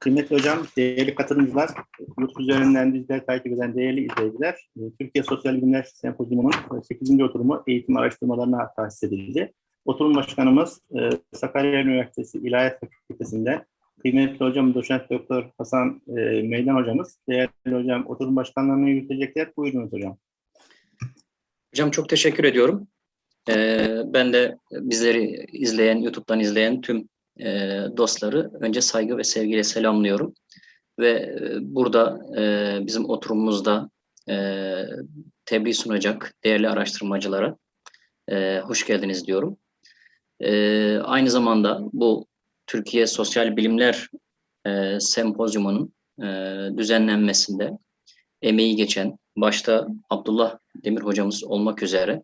Kıymetli hocam, değerli katılımcılar, YouTube üzerinden bizleri takip eden değerli izleyiciler, e, Türkiye Sosyal Bilimler Sempozyumu'nun 8. oturumu eğitim araştırmalarına tahsis edildi. Oturum başkanımız e, Sakarya Üniversitesi İlahiyat Fakültesi'nde kıymetli hocam doçent doktor Hasan e, Meydan hocamız. Değerli hocam oturum başkanlığını yürütecekler. Buyurunuz hocam. Hocam çok teşekkür ediyorum. Ben de bizleri izleyen, YouTube'dan izleyen tüm e, dostları önce saygı ve sevgiyle selamlıyorum. Ve e, burada e, bizim oturumumuzda e, tebliğ sunacak değerli araştırmacılara e, hoş geldiniz diyorum. E, aynı zamanda bu Türkiye Sosyal Bilimler e, Sempozyumu'nun e, düzenlenmesinde emeği geçen, başta Abdullah Demir hocamız olmak üzere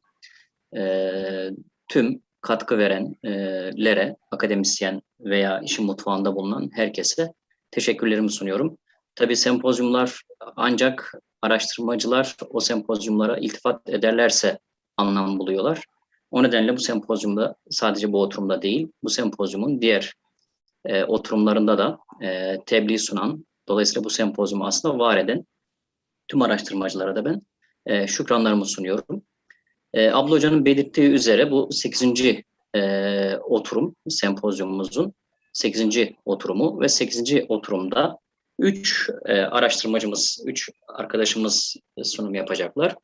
e, tüm katkı verenlere, akademisyen veya işin mutfağında bulunan herkese teşekkürlerimi sunuyorum. Tabii sempozyumlar ancak araştırmacılar o sempozyumlara iltifat ederlerse anlam buluyorlar. O nedenle bu sempozyumda sadece bu oturumda değil, bu sempozyumun diğer e, oturumlarında da e, tebliğ sunan, dolayısıyla bu sempozyumu aslında var eden tüm araştırmacılara da ben e, şükranlarımı sunuyorum. E, Abla Hoca'nın belirttiği üzere bu 8. E, oturum sempozyumumuzun 8. oturumu ve 8. oturumda 3 e, araştırmacımız, 3 arkadaşımız sunum yapacaklar.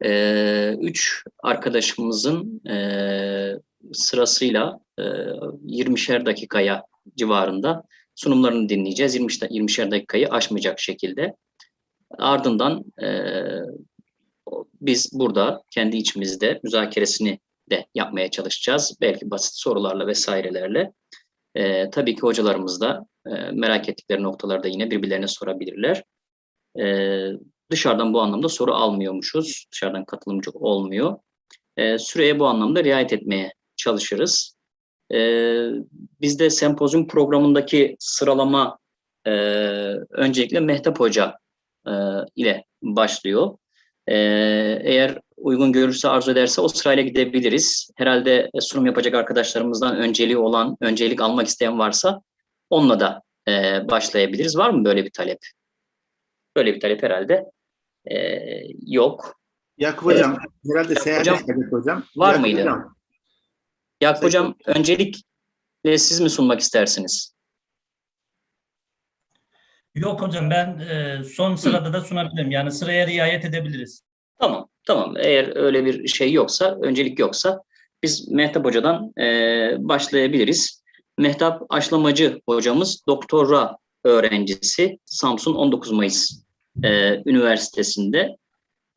3 e, üç arkadaşımızın e, sırasıyla e, 20'şer dakikaya civarında sunumlarını dinleyeceğiz. 20 20'şer dakikayı aşmayacak şekilde. Ardından e, biz burada kendi içimizde müzakeresini de yapmaya çalışacağız. Belki basit sorularla vesairelerle. E, tabii ki hocalarımız da e, merak ettikleri noktalarda yine birbirlerine sorabilirler. E, dışarıdan bu anlamda soru almıyormuşuz. Dışarıdan katılımcı olmuyor. E, süreye bu anlamda riayet etmeye çalışırız. E, bizde sempozyum programındaki sıralama e, öncelikle Mehtap Hoca e, ile başlıyor. E, eğer uygun görürse, arzu ederse o sırayla gidebiliriz. Herhalde sunum yapacak arkadaşlarımızdan önceliği olan, öncelik almak isteyen varsa onunla da e, başlayabiliriz. Var mı böyle bir talep? Böyle bir talep herhalde e, yok. Yakup hocam, herhalde seyahat hocam, hocam. Var Yakup mıydı? Hocam, Yakup Hocam öncelikle siz mi sunmak istersiniz? Yok hocam ben e, son sırada da sunabilirim. Yani sıraya riayet edebiliriz. Tamam, tamam. Eğer öyle bir şey yoksa, öncelik yoksa biz Mehtap Hoca'dan e, başlayabiliriz. Mehtap Aşlamacı hocamız doktora öğrencisi Samsun 19 Mayıs e, Üniversitesi'nde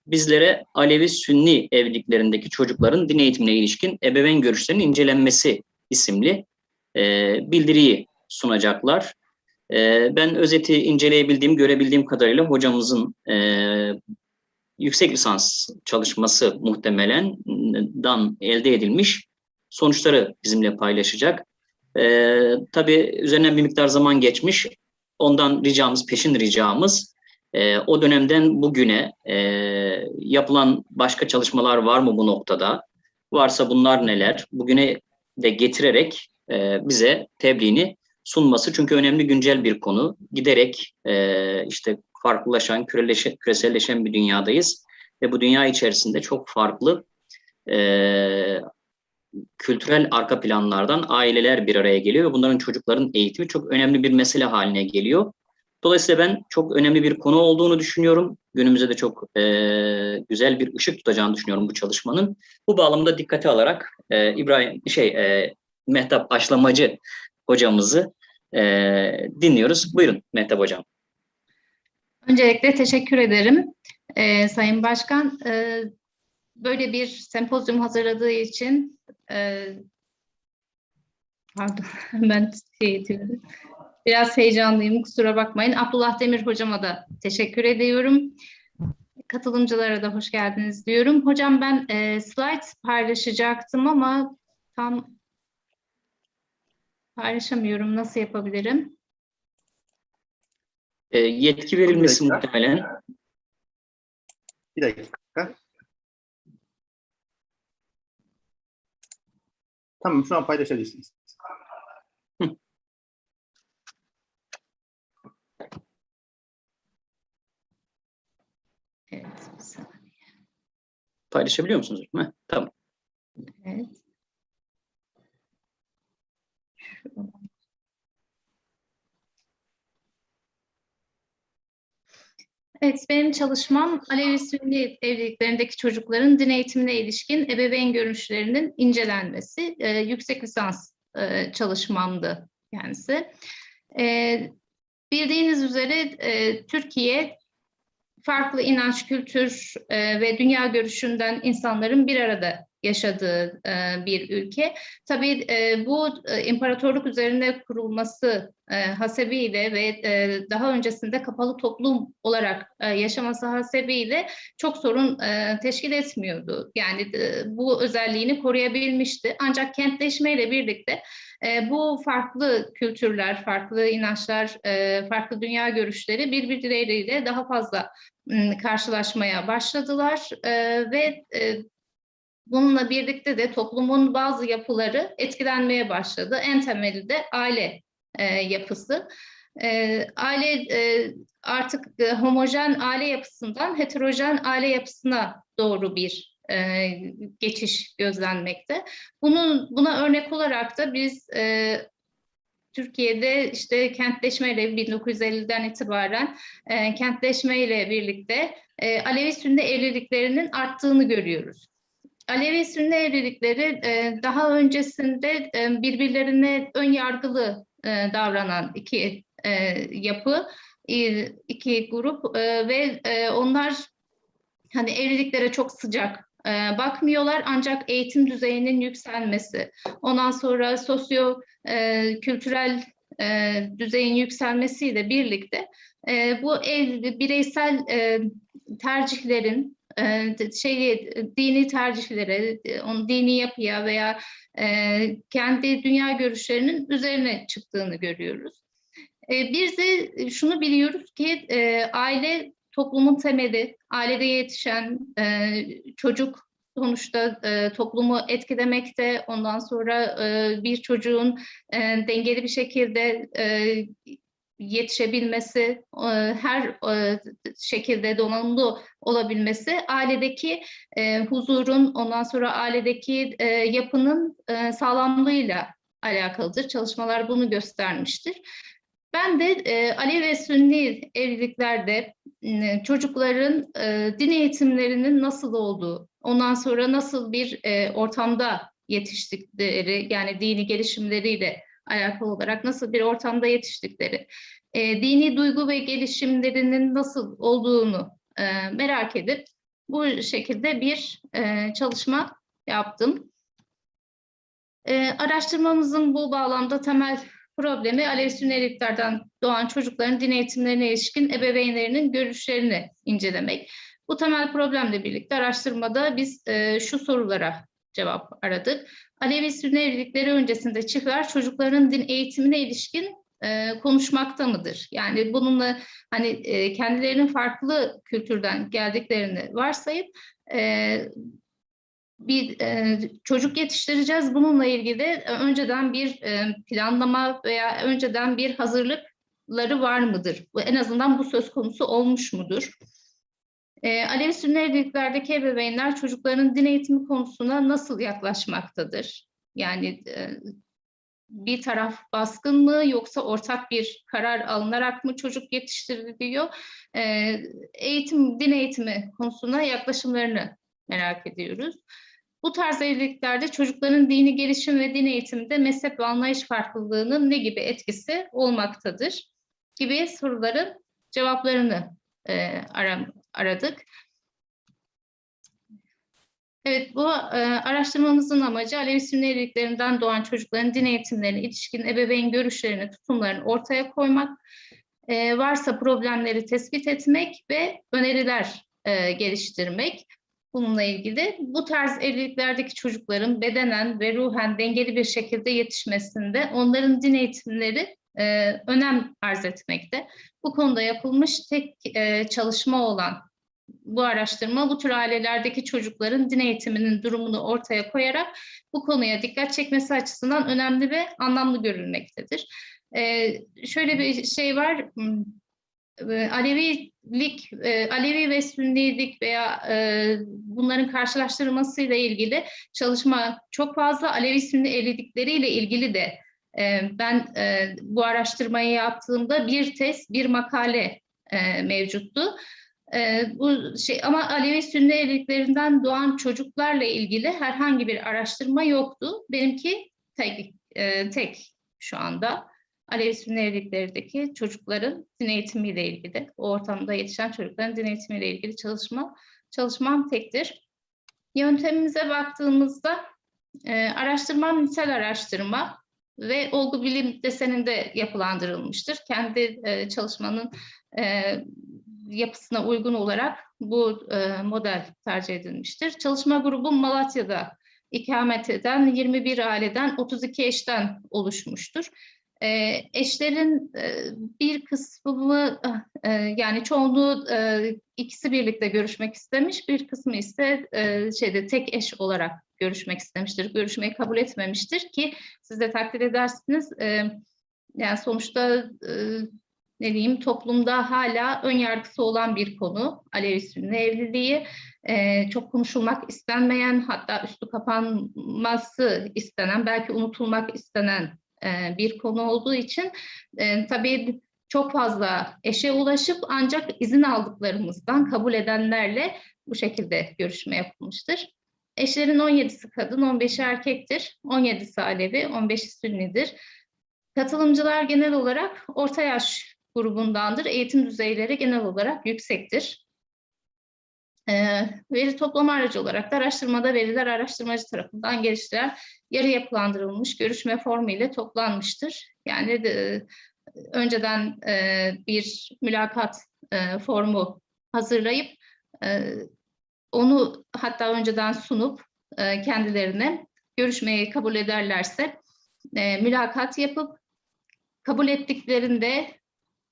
bizlere Alevi Sünni evliliklerindeki çocukların din eğitimine ilişkin ebeveyn görüşlerinin incelenmesi isimli e, bildiriyi sunacaklar. E, ben özeti inceleyebildiğim, görebildiğim kadarıyla hocamızın e, yüksek lisans çalışması muhtemelen dan elde edilmiş sonuçları bizimle paylaşacak. E, tabii üzerinden bir miktar zaman geçmiş. Ondan ricamız, peşin ricamız e, o dönemden bugüne e, yapılan başka çalışmalar var mı bu noktada? Varsa bunlar neler? Bugüne de getirerek e, bize tebliğini sunması. Çünkü önemli güncel bir konu. Giderek e, işte farklılaşan, küreleşen, küreselleşen bir dünyadayız. Ve bu dünya içerisinde çok farklı e, kültürel arka planlardan aileler bir araya geliyor ve bunların çocukların eğitimi çok önemli bir mesele haline geliyor. Dolayısıyla ben çok önemli bir konu olduğunu düşünüyorum. Günümüzde de çok e, güzel bir ışık tutacağını düşünüyorum bu çalışmanın. Bu bağlamda dikkate alarak e, İbrahim şey e, Mehtap Aşlamacı hocamızı e, dinliyoruz. Buyurun Mehtap hocam. Öncelikle teşekkür ederim e, Sayın Başkan. E, böyle bir sempozyum hazırladığı için e, pardon ben şey ediyorum. Biraz heyecanlıyım kusura bakmayın. Abdullah Demir hocama da teşekkür ediyorum. Katılımcılara da hoş geldiniz diyorum. Hocam ben e, slide paylaşacaktım ama tam Paylaşamıyorum. Nasıl yapabilirim? E, yetki verilmesi bir muhtemelen. Bir dakika. Tamam şu an paylaşabilirsiniz. Evet, bir saniye. Paylaşabiliyor musunuz? Tamam. Evet. Evet, benim çalışmam Alevi Sünni evliliklerindeki çocukların din eğitimine ilişkin ebeveyn görüşlerinin incelenmesi. Ee, yüksek lisans e, çalışmamdı kendisi. Ee, bildiğiniz üzere e, Türkiye farklı inanç, kültür e, ve dünya görüşünden insanların bir arada yaşadığı e, bir ülke. Tabii e, bu e, imparatorluk üzerine kurulması e, hasebiyle ve e, daha öncesinde kapalı toplum olarak e, yaşaması hasebiyle çok sorun e, teşkil etmiyordu. Yani e, bu özelliğini koruyabilmişti. Ancak kentleşmeyle birlikte e, bu farklı kültürler, farklı inançlar, e, farklı dünya görüşleri birbirleriyle daha fazla karşılaşmaya başladılar e, ve e, bununla birlikte de toplumun bazı yapıları etkilenmeye başladı. En temeli de aile e, yapısı. E, aile e, artık e, homojen aile yapısından heterojen aile yapısına doğru bir e, geçiş gözlenmekte. Bunun buna örnek olarak da biz e, Türkiye'de işte kentleşmeyle 1950'den itibaren e, kentleşmeyle birlikte e, Alevi Sünni evliliklerinin arttığını görüyoruz. Alevi Sünni evlilikleri e, daha öncesinde e, birbirlerine ön yargılı e, davranan iki yapı, iki grup ve onlar hani evliliklere çok sıcak bakmıyorlar. Ancak eğitim düzeyinin yükselmesi, ondan sonra sosyo kültürel düzeyin yükselmesiyle birlikte bu ev bireysel e, tercihlerin e, şeyi dini tercihlere, e, onun dini yapıya veya e, kendi dünya görüşlerinin üzerine çıktığını görüyoruz. E, bir de şunu biliyoruz ki aile toplumun temeli, ailede yetişen çocuk sonuçta toplumu etkilemekte. Ondan sonra bir çocuğun dengeli bir şekilde yetişebilmesi, e, her e, şekilde donanımlı olabilmesi, ailedeki e, huzurun, ondan sonra ailedeki yapının sağlamlığıyla alakalıdır. Çalışmalar bunu göstermiştir. Ben de Alevi ve Sünni evliliklerde çocukların e, din eğitimlerinin nasıl olduğu, ondan sonra nasıl bir ortamda yetiştikleri, yani dini gelişimleriyle alakalı olarak nasıl bir ortamda yetiştikleri, e, dini duygu ve gelişimlerinin nasıl olduğunu e, merak edip bu şekilde bir e, çalışma yaptım. E, araştırmamızın bu bağlamda temel problemi Alevi Sünniliklerden doğan çocukların din eğitimlerine ilişkin ebeveynlerinin görüşlerini incelemek. Bu temel problemle birlikte araştırmada biz e, şu sorulara cevap aradık. Alevi Sünni evlilikleri öncesinde çiftler çocukların din eğitimine ilişkin e, konuşmakta mıdır? Yani bununla hani e, kendilerinin farklı kültürden geldiklerini varsayıp e, bir e, çocuk yetiştireceğiz. Bununla ilgili e, önceden bir e, planlama veya önceden bir hazırlıkları var mıdır? En azından bu söz konusu olmuş mudur? E, Alevi Sünni evliliklerdeki ebeveynler çocukların din eğitimi konusuna nasıl yaklaşmaktadır? Yani e, bir taraf baskın mı yoksa ortak bir karar alınarak mı çocuk yetiştiriliyor? E, eğitim, din eğitimi konusuna yaklaşımlarını merak ediyoruz. Bu tarz evliliklerde çocukların dini gelişim ve din eğitiminde mezhep ve anlayış farklılığının ne gibi etkisi olmaktadır gibi soruların cevaplarını e, aram, aradık. Evet, bu e, araştırmamızın amacı Alevi Sünni evliliklerinden doğan çocukların din eğitimlerine ilişkin ebeveyn görüşlerini, tutumlarını ortaya koymak, e, varsa problemleri tespit etmek ve öneriler e, geliştirmek. Bununla ilgili bu tarz evliliklerdeki çocukların bedenen ve ruhen dengeli bir şekilde yetişmesinde onların din eğitimleri e, önem arz etmekte. Bu konuda yapılmış tek e, çalışma olan bu araştırma bu tür ailelerdeki çocukların din eğitiminin durumunu ortaya koyarak bu konuya dikkat çekmesi açısından önemli ve anlamlı görülmektedir. Ee, şöyle bir şey var, e, Alevilik, e, Alevi ve Sünnilik veya e, bunların karşılaştırılmasıyla ilgili çalışma çok fazla. Alevi Sünni evlilikleriyle ilgili de ben e, bu araştırmayı yaptığımda bir tez, bir makale e, mevcuttu. E, bu şey ama Alevi Sünni evliliklerinden doğan çocuklarla ilgili herhangi bir araştırma yoktu. Benimki tek, e, tek şu anda. Alevi Sünni evliliklerdeki çocukların din eğitimiyle ilgili, o ortamda yetişen çocukların din eğitimiyle ilgili çalışma çalışmam tektir. Yöntemimize baktığımızda e, araştırmam nitel araştırma ve olgu bilim deseninde yapılandırılmıştır. Kendi e, çalışmanın e, yapısına uygun olarak bu e, model tercih edilmiştir. Çalışma grubum Malatya'da ikamet eden 21 aileden 32 eşten oluşmuştur. E, eşlerin e, bir kısmı e, yani çoğunluğu e, ikisi birlikte görüşmek istemiş, bir kısmı ise şeyde tek eş olarak görüşmek istemiştir. Görüşmeyi kabul etmemiştir ki siz de takdir edersiniz. Yani sonuçta ne diyeyim toplumda hala ön yargısı olan bir konu Alevi Sünni evliliği. Çok konuşulmak istenmeyen hatta üstü kapanması istenen belki unutulmak istenen e, bir konu olduğu için e, tabii çok fazla eşe ulaşıp ancak izin aldıklarımızdan kabul edenlerle bu şekilde görüşme yapılmıştır. Eşlerin 17'si kadın, 15'i erkektir. 17'si Alevi, 15'i Sünnidir. Katılımcılar genel olarak orta yaş grubundandır. Eğitim düzeyleri genel olarak yüksektir. Ee, veri toplama aracı olarak da araştırmada veriler araştırmacı tarafından geliştirilen yarı yapılandırılmış görüşme formu ile toplanmıştır. Yani de, önceden e, bir mülakat e, formu hazırlayıp e, onu hatta önceden sunup e, kendilerine görüşmeyi kabul ederlerse e, mülakat yapıp kabul ettiklerinde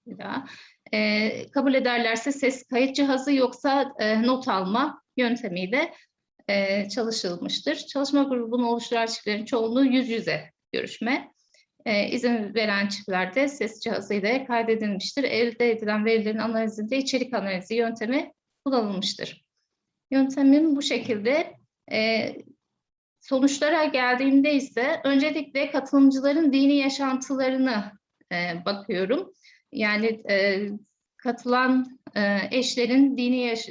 bir daha e, kabul ederlerse ses kayıt cihazı yoksa e, not alma yöntemiyle e, çalışılmıştır. Çalışma grubunu oluşturan çiftlerin çoğunluğu yüz yüze görüşme. E, izin veren çiftlerde ses cihazıyla kaydedilmiştir. Elde edilen verilerin analizinde içerik analizi yöntemi kullanılmıştır. Yöntemim bu şekilde. E, sonuçlara geldiğimde ise öncelikle katılımcıların dini yaşantılarını e, bakıyorum. Yani e, katılan e, eşlerin dini yaş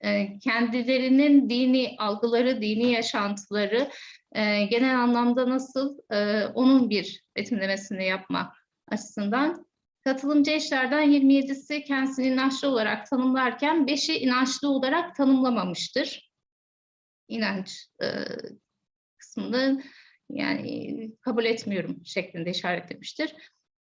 e, kendilerinin dini algıları, dini yaşantıları e, genel anlamda nasıl e, onun bir betimlemesini yapma açısından. Katılımcı eşlerden 27'si kendisini inançlı olarak tanımlarken 5'i inançlı olarak tanımlamamıştır. İnanç e, kısmını yani kabul etmiyorum şeklinde işaretlemiştir.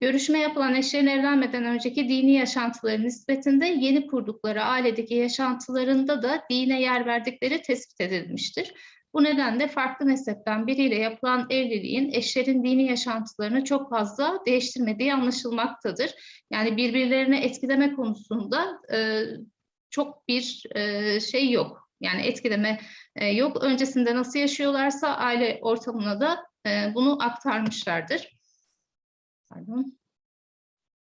Görüşme yapılan eşlerin evlenmeden önceki dini yaşantıları nispetinde yeni kurdukları ailedeki yaşantılarında da dine yer verdikleri tespit edilmiştir. Bu nedenle farklı mezhepten biriyle yapılan evliliğin eşlerin dini yaşantılarını çok fazla değiştirmediği anlaşılmaktadır. Yani birbirlerine etkileme konusunda e, çok bir e, şey yok. Yani etkileme e, yok. Öncesinde nasıl yaşıyorlarsa aile ortamına da e, bunu aktarmışlardır. Pardon.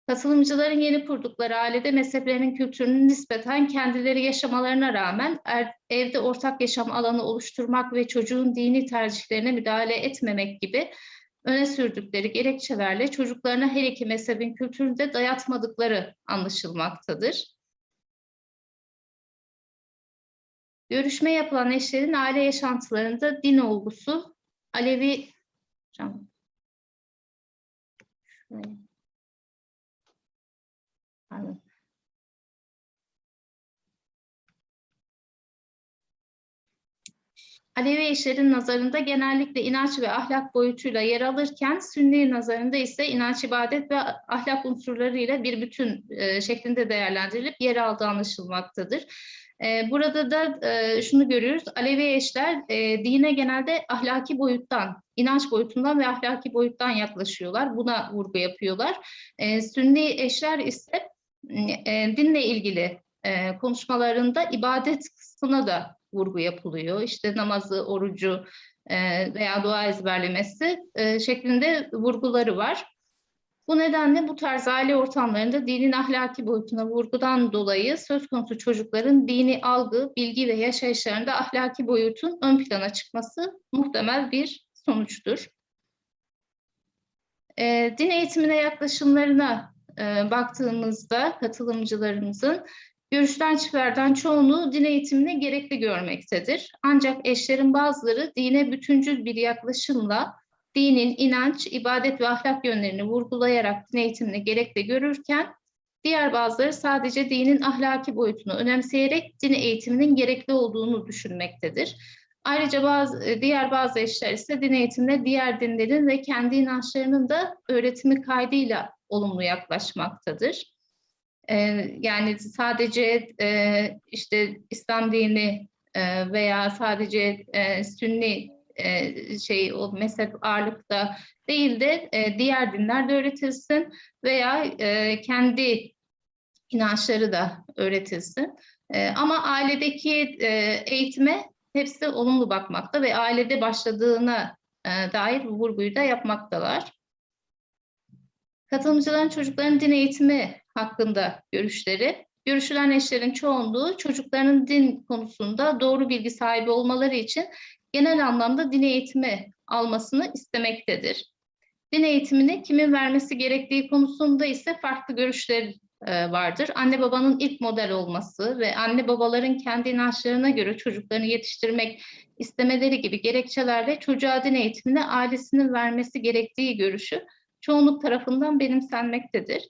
Katılımcıların yeni kurdukları ailede mezheplerinin kültürünün nispeten kendileri yaşamalarına rağmen er, evde ortak yaşam alanı oluşturmak ve çocuğun dini tercihlerine müdahale etmemek gibi öne sürdükleri gerekçelerle çocuklarına her iki mezhebin kültürünü de dayatmadıkları anlaşılmaktadır. Görüşme yapılan eşlerin aile yaşantılarında din olgusu Alevi hocam, Pardon. Alevi eşlerin nazarında genellikle inanç ve ahlak boyutuyla yer alırken Sünni nazarında ise inanç, ibadet ve ahlak unsurlarıyla bir bütün e, şeklinde değerlendirilip yer aldığı anlaşılmaktadır. E, burada da e, şunu görüyoruz, Alevi eşler e, dine genelde ahlaki boyuttan, inanç boyutundan ve ahlaki boyuttan yaklaşıyorlar. Buna vurgu yapıyorlar. E, Sünni eşler ise e, dinle ilgili konuşmalarında ibadet kısmına da vurgu yapılıyor. İşte namazı, orucu veya dua ezberlemesi şeklinde vurguları var. Bu nedenle bu tarz aile ortamlarında dinin ahlaki boyutuna vurgudan dolayı söz konusu çocukların dini algı, bilgi ve yaşayışlarında ahlaki boyutun ön plana çıkması muhtemel bir sonuçtur. E, din eğitimine yaklaşımlarına e, baktığımızda katılımcılarımızın görüşten çiftlerden çoğunluğu din eğitimini gerekli görmektedir. Ancak eşlerin bazıları dine bütüncül bir yaklaşımla dinin inanç, ibadet ve ahlak yönlerini vurgulayarak din eğitimini gerekli görürken, diğer bazıları sadece dinin ahlaki boyutunu önemseyerek din eğitiminin gerekli olduğunu düşünmektedir. Ayrıca bazı, e, diğer bazı eşler ise din eğitimine diğer dinlerin ve kendi inançlarının da öğretimi kaydıyla olumlu yaklaşmaktadır. Ee, yani sadece e, işte İslam dini e, veya sadece e, Sünni e, şey o mezhep ağırlıkta değil de e, diğer dinler de öğretilsin veya e, kendi inançları da öğretilsin. Ama ailedeki e, eğitime hepsi olumlu bakmakta ve ailede başladığına dair bu vurguyu da yapmaktalar. Katılımcıların çocukların din eğitimi hakkında görüşleri, görüşülen eşlerin çoğunluğu çocuklarının din konusunda doğru bilgi sahibi olmaları için genel anlamda din eğitimi almasını istemektedir. Din eğitimini kimin vermesi gerektiği konusunda ise farklı görüşler e, vardır. Anne babanın ilk model olması ve anne babaların kendi inançlarına göre çocuklarını yetiştirmek istemeleri gibi gerekçelerle çocuğa din eğitimini ailesinin vermesi gerektiği görüşü çoğunluk tarafından benimsenmektedir.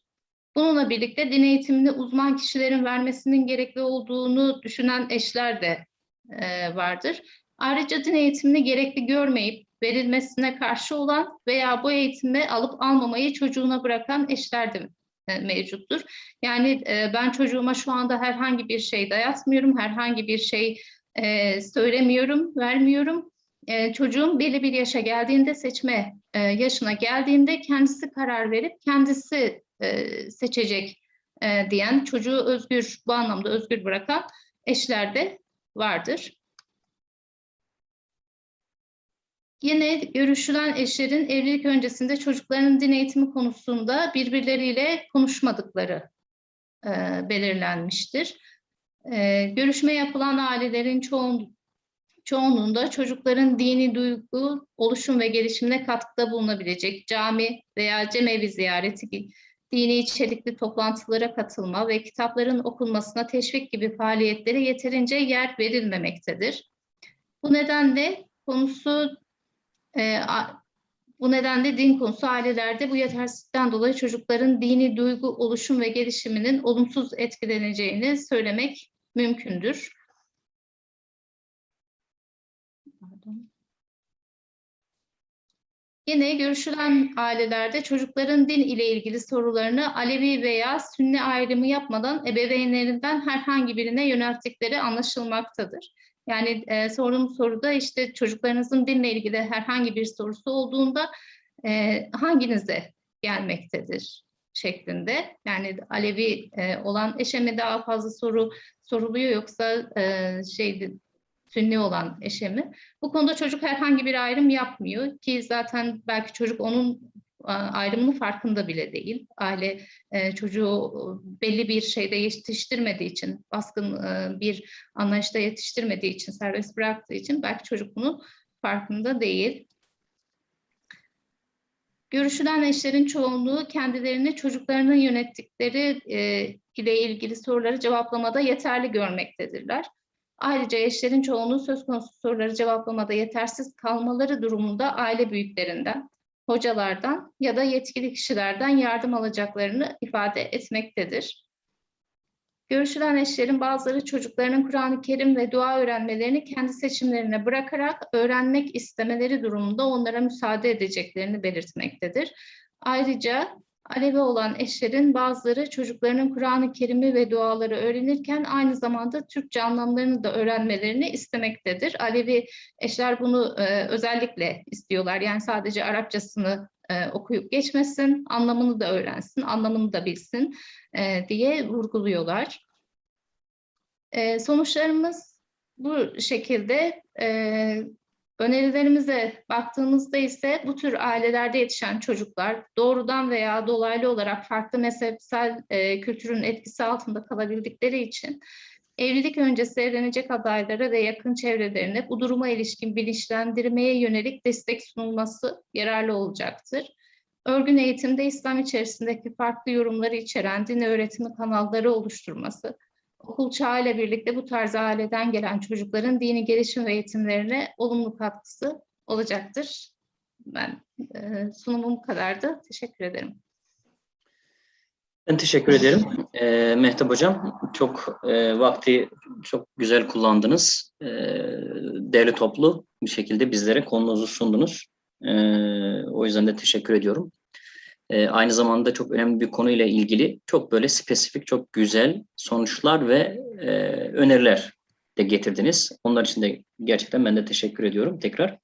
Bununla birlikte din eğitimini uzman kişilerin vermesinin gerekli olduğunu düşünen eşler de e, vardır. Ayrıca din eğitimini gerekli görmeyip verilmesine karşı olan veya bu eğitimi alıp almamayı çocuğuna bırakan eşler de e, mevcuttur. Yani e, ben çocuğuma şu anda herhangi bir şey dayatmıyorum, herhangi bir şey e, söylemiyorum, vermiyorum. Çocuğum belli bir yaşa geldiğinde, seçme yaşına geldiğinde kendisi karar verip kendisi seçecek diyen, çocuğu özgür, bu anlamda özgür bırakan eşler de vardır. Yine görüşülen eşlerin evlilik öncesinde çocuklarının din eğitimi konusunda birbirleriyle konuşmadıkları e, belirlenmiştir. E, görüşme yapılan ailelerin çoğun, çoğunluğunda çocukların dini duygu, oluşum ve gelişimine katkıda bulunabilecek cami veya cemevi ziyareti dini içerikli toplantılara katılma ve kitapların okunmasına teşvik gibi faaliyetlere yeterince yer verilmemektedir. Bu nedenle konusu e, bu nedenle din konusu ailelerde bu yetersizlikten dolayı çocukların dini duygu, oluşum ve gelişiminin olumsuz etkileneceğini söylemek mümkündür. Pardon. Yine görüşülen ailelerde çocukların din ile ilgili sorularını Alevi veya Sünni ayrımı yapmadan ebeveynlerinden herhangi birine yönelttikleri anlaşılmaktadır. Yani e, sorduğum soruda işte çocuklarınızın dinle ilgili herhangi bir sorusu olduğunda e, hanginize gelmektedir şeklinde. Yani Alevi e, olan eşe mi daha fazla soru soruluyor yoksa e, şeydi Sünni olan eşe mi? Bu konuda çocuk herhangi bir ayrım yapmıyor ki zaten belki çocuk onun ayrımının farkında bile değil. Aile e, çocuğu belli bir şeyde yetiştirmediği için, baskın e, bir anlayışta yetiştirmediği için, serbest bıraktığı için belki çocuk bunun farkında değil. Görüşülen eşlerin çoğunluğu kendilerini çocuklarının yönettikleri e, ile ilgili soruları cevaplamada yeterli görmektedirler. Ayrıca eşlerin çoğunluğu söz konusu soruları cevaplamada yetersiz kalmaları durumunda aile büyüklerinden, hocalardan ya da yetkili kişilerden yardım alacaklarını ifade etmektedir. Görüşülen eşlerin bazıları çocuklarının Kur'an-ı Kerim ve dua öğrenmelerini kendi seçimlerine bırakarak öğrenmek istemeleri durumunda onlara müsaade edeceklerini belirtmektedir. Ayrıca Alevi olan eşlerin bazıları çocuklarının Kur'an-ı Kerim'i ve duaları öğrenirken aynı zamanda Türkçe anlamlarını da öğrenmelerini istemektedir. Alevi eşler bunu e, özellikle istiyorlar. Yani sadece Arapçasını e, okuyup geçmesin, anlamını da öğrensin, anlamını da bilsin e, diye vurguluyorlar. E, sonuçlarımız bu şekilde. E, Önerilerimize baktığımızda ise bu tür ailelerde yetişen çocuklar doğrudan veya dolaylı olarak farklı mezhepsel e, kültürün etkisi altında kalabildikleri için evlilik öncesi evlenecek adaylara ve yakın çevrelerine bu duruma ilişkin bilinçlendirmeye yönelik destek sunulması yararlı olacaktır. Örgün eğitimde İslam içerisindeki farklı yorumları içeren din öğretimi kanalları oluşturması, okul çağı ile birlikte bu tarz aileden gelen çocukların dini gelişim ve eğitimlerine olumlu katkısı olacaktır. Ben e, sunumum bu kadardı. Teşekkür ederim. Ben teşekkür ederim. Ee, Mehtap Hocam, çok e, vakti çok güzel kullandınız. Ee, değerli toplu bir şekilde bizlere konunuzu sundunuz. Ee, o yüzden de teşekkür ediyorum. Ee, aynı zamanda çok önemli bir konuyla ilgili çok böyle spesifik, çok güzel sonuçlar ve e, öneriler de getirdiniz. Onlar için de gerçekten ben de teşekkür ediyorum tekrar.